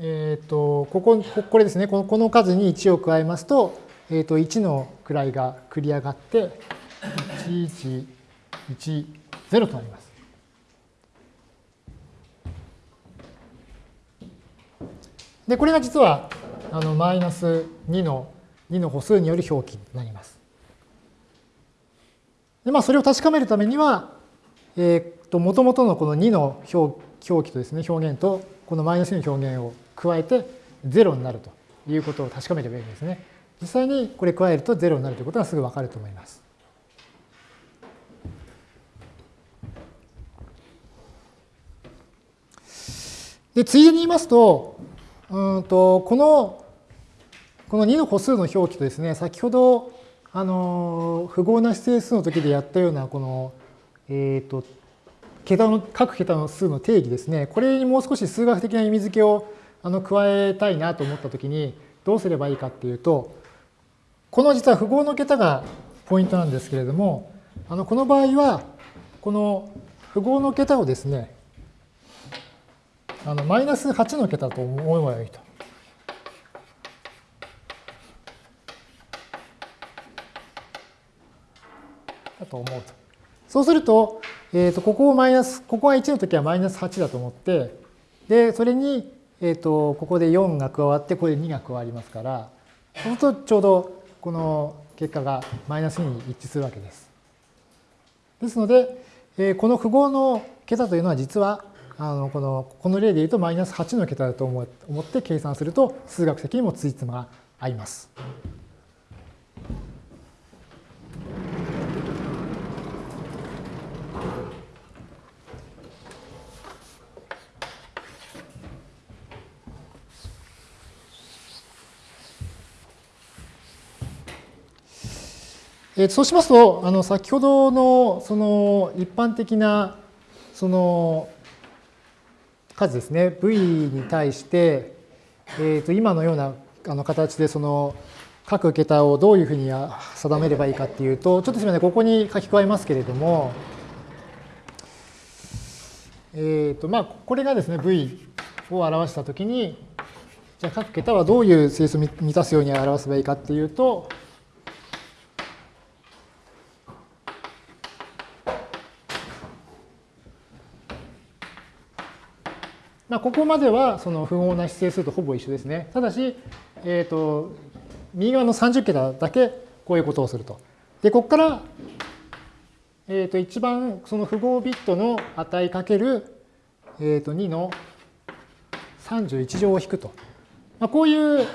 えっ、ー、と、ここ、これですね、この数に1を加えますと、えー、と1の位が繰り上がって1110となります。でこれが実はあのマイナス2の2の歩数による表記になります。でまあ、それを確かめるためには、えー、と元々のこの2の表表記とですね、表現とこのマイナス2の表現を加えて0になるということを確かめればいいんですね。実際にこれ加えると0になるということがすぐわかると思います。で、ついでに言いますと、うんとこの、この2の個数の表記とですね、先ほど、あの、符号な指定数の時でやったような、この、えっ、ー、と、桁の、各桁の数の定義ですね、これにもう少し数学的な意味付けをあの加えたいなと思ったときに、どうすればいいかっていうと、この実は符号の桁がポイントなんですけれども、あのこの場合は、この符号の桁をですね、あのマイナス8の桁と思えばよいと。だと思うと。そうすると、えー、とここをマイナス、ここが1の時はマイナス8だと思って、で、それに、えー、とここで4が加わって、これで2が加わりますから、そうするとちょうどこの結果がマイナス2に一致するわけです。ですので、え、この符号の桁というのは実はあのこのこの例で言うとマイナス8の桁だと思って計算すると数学的にもついつまが合います。えそうしますと、あの先ほどのその一般的なその数ですね、v に対して、えー、と今のようなあの形でその各桁をどういうふうに定めればいいかっていうと、ちょっとすみません、ここに書き加えますけれども、えーとまあ、これがですね、v を表したときに、じゃあ各桁はどういう整数を満たすように表せばいいかっていうと、まあ、ここまではその符号な指定数とほぼ一緒ですね。ただし、えっ、ー、と、右側の30桁だけこういうことをすると。で、ここから、えっ、ー、と、一番その符号ビットの値かける、えっ、ー、と、2の31乗を引くと。まあ、こういう、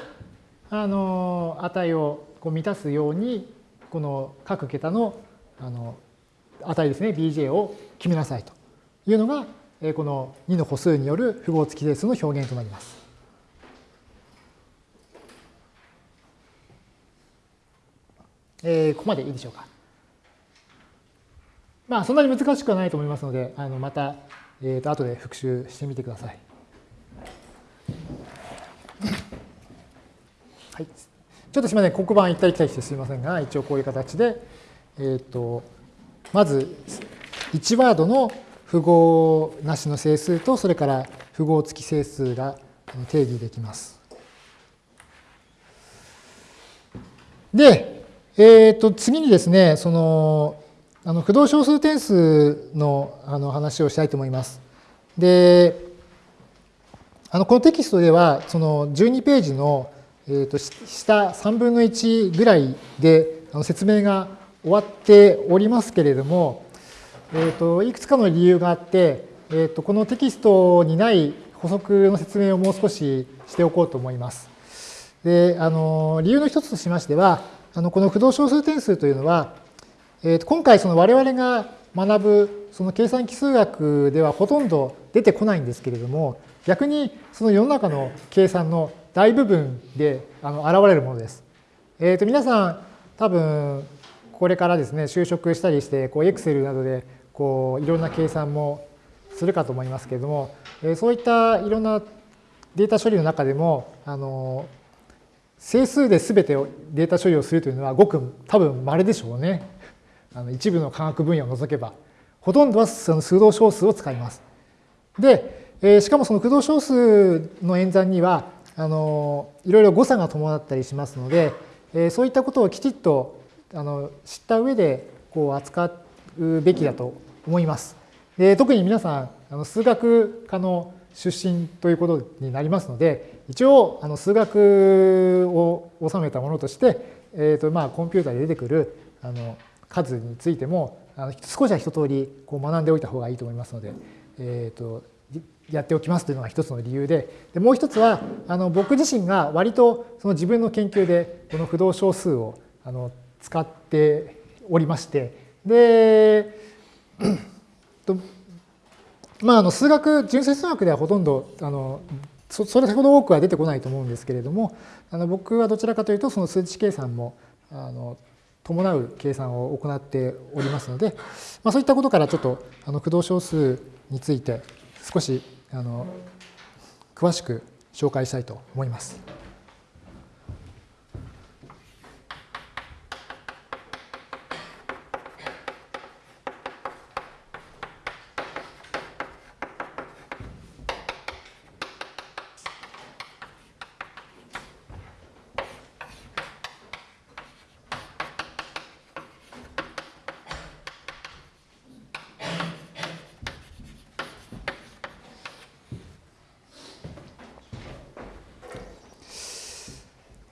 あの、値をこう満たすように、この各桁の、あの、値ですね、bj を決めなさいというのが、この2の歩数による符号付き整数の表現となります。えー、ここまでいいでしょうか。まあ、そんなに難しくはないと思いますので、あのまた、えー、と後で復習してみてください。はい。ちょっとすみません、黒板行ったり来たりしてすみませんが、一応こういう形で、えっ、ー、と、まず、1ワードの符号なしの整数と、それから符号付き整数が定義できます。で、えっ、ー、と、次にですね、その、あの、不動小数点数のあの話をしたいと思います。で、あの、このテキストでは、その12ページの、えー、と下3分の1ぐらいであの説明が終わっておりますけれども、えーと、いくつかの理由があって、えーと、このテキストにない補足の説明をもう少ししておこうと思います。であの理由の一つとしましては、あのこの不動小数点数というのは、えーと、今回その我々が学ぶその計算機数学ではほとんど出てこないんですけれども、逆にその世の中の計算の大部分であの現れるものです。えー、と皆さん多分これからですね就職したりしてこう Excel などでこういろんな計算もするかと思いますけれども、えそういったいろんなデータ処理の中でもあの整数で全てをデータ処理をするというのはごく多分稀でしょうね。あの一部の科学分野を除けば。ほとんどはその数動小数を使います。で、えしかもその駆動小数の演算にはあのいろいろ誤差が伴ったりしますので、えそういったことをきちっとあの知った上でこう扱うべきだと思います。で特に皆さんあの数学科の出身ということになりますので一応あの数学を収めたものとして、えーとまあ、コンピューターで出てくるあの数についてもあの少しは一通りこう学んでおいた方がいいと思いますので、えーと、やっておきますというのが一つの理由で、でもう一つは、あの僕自身が割とその自分の研究でこの不動小数をあの使っておりまして、で、まあ、あの数学、純粋数学ではほとんどあのそそれほど多くは出てこないと思うんですけれども、あの僕はどちらかというとその数値計算もあの伴う計算を行っておりますので、まあ、そういったことからちょっとあの駆動小数について少しあの詳しく紹介したいと思います。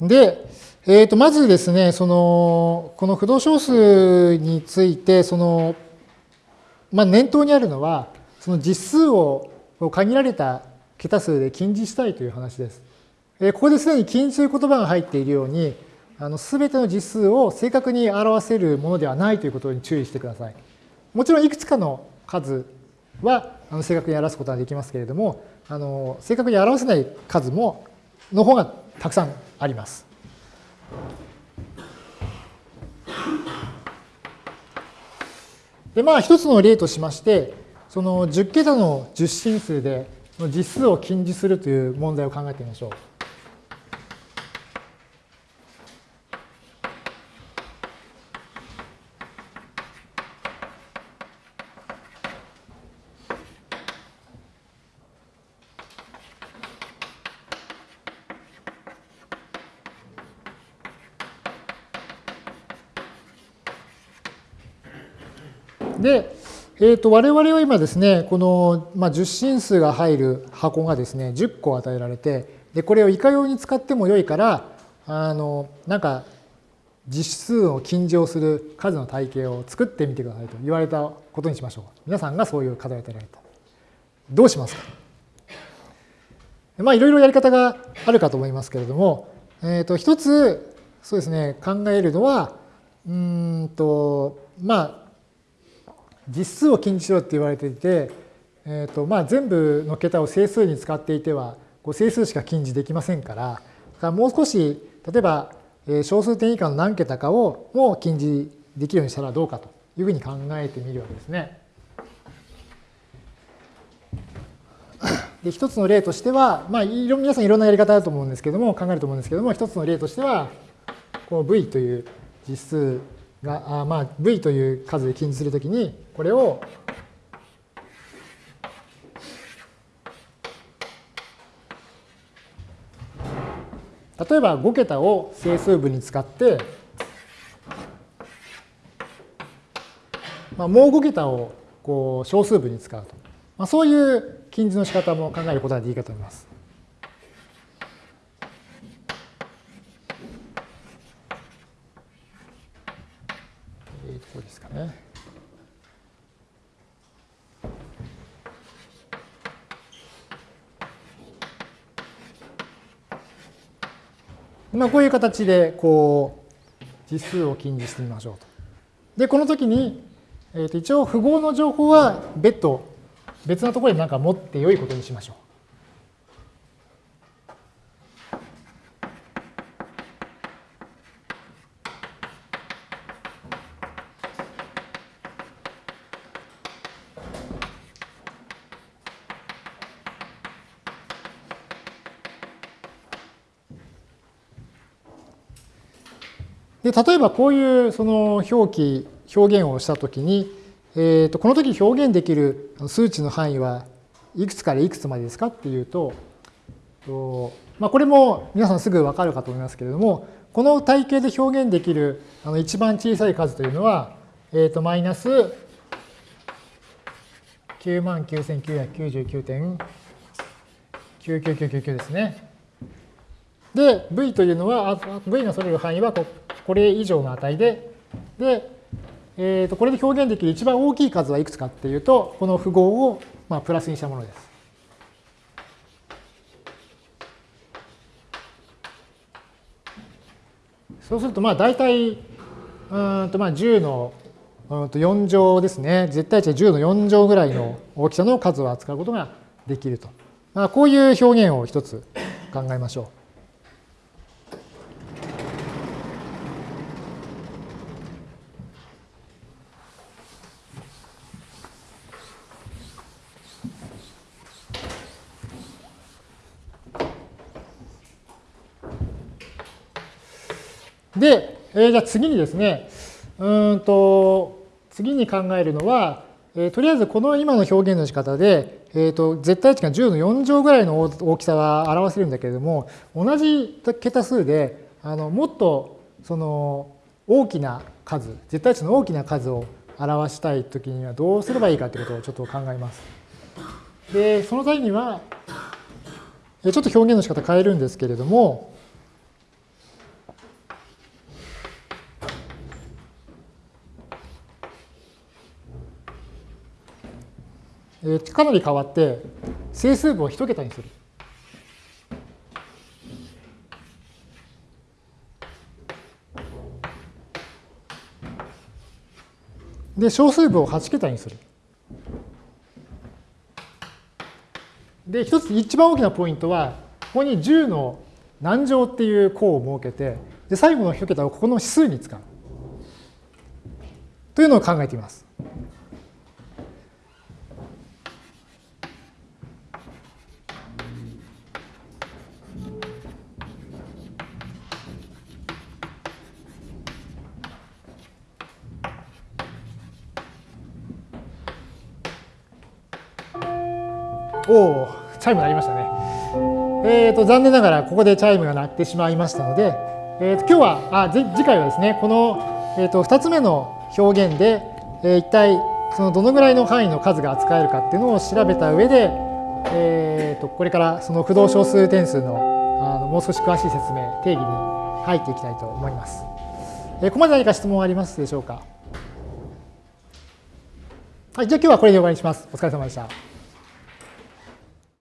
で、えー、とまずですね、そのこの不動小数について、そのまあ、念頭にあるのは、その実数を限られた桁数で禁じしたいという話です。えここですでに禁じという言葉が入っているように、すべての実数を正確に表せるものではないということに注意してください。もちろんいくつかの数はあの正確に表すことができますけれども、あの正確に表せない数もの方がたくさんあります。でまあ一つの例としましてその10桁の10進数で実数を近似するという問題を考えてみましょう。で、えー、と我々は今ですね、この、まあ、10進数が入る箱がですね、10個与えられて、でこれをいかように使ってもよいから、あのなんか実数を禁じをする数の体系を作ってみてくださいと言われたことにしましょう。皆さんがそういう課題を与えられた。どうしますか？まあいろいろやり方があるかと思いますけれども、えー、と一つそうですね考えるのはうんとまあ実数を禁じしろって言われていて、えーとまあ、全部の桁を整数に使っていてはこう整数しか禁じできませんからからもう少し例えば小数点以下の何桁かをも禁じできるようにしたらどうかというふうに考えてみるわけですね。で一つの例としては、まあ、皆さんいろんなやり方あると思うんですけども考えると思うんですけども一つの例としてはこう v という実数が、あまあ、v という数で禁じするときに、これを例えば5桁を整数部に使って、まあ、もう5桁をこう小数部に使うと。まあ、そういう禁じの仕方も考えることができるかと思います。ね。まあ、こういう形でこう実数を禁じしてみましょうと。で、この時に、えー、と一応符号の情報は別途別なところで何か持って良いことにしましょう。で例えばこういうその表記、表現をしたときに、えー、とこの時表現できる数値の範囲はいくつからいくつまでですかっていうと、まあ、これも皆さんすぐ分かるかと思いますけれども、この体系で表現できるあの一番小さい数というのは、えー、とマイナス99,999.99999ですね。で、v というのは、v のそれる範囲はここれ以上の値で、で、えー、とこれで表現できる一番大きい数はいくつかっていうと、この符号をまあプラスにしたものです。そうすると、まあ大体、うんとまあ10のうんと4乗ですね、絶対値10の4乗ぐらいの大きさの数を扱うことができると。まあ、こういう表現を一つ考えましょう。えー、じゃあ次にですね、うんと、次に考えるのは、えー、とりあえずこの今の表現の仕方で、えーと、絶対値が10の4乗ぐらいの大きさは表せるんだけれども、同じ桁数で、あのもっとその大きな数、絶対値の大きな数を表したいときにはどうすればいいかということをちょっと考えます。で、その際には、ちょっと表現の仕方変えるんですけれども、えー、かなり変わって整数部を1桁にする。で、小数部を8桁にする。で、一つ一番大きなポイントは、ここに10の何乗っていう項を設けて、で最後の1桁をここの指数に使う。というのを考えています。おお、チャイム鳴りましたね。えっ、ー、と、残念ながらここでチャイムが鳴ってしまいましたので、えー、と今日は、あ次回はですね、この、えー、と2つ目の表現で、えー、一体そのどのぐらいの範囲の数が扱えるかっていうのを調べた上で、えー、とこれからその不動小数点数のあのもう少し詳しい説明、定義に入っていきたいと思います。えー、ここまで何か質問ありますでしょうか？はい、じゃあ今日はこれで終わりにします。お疲れ様でした。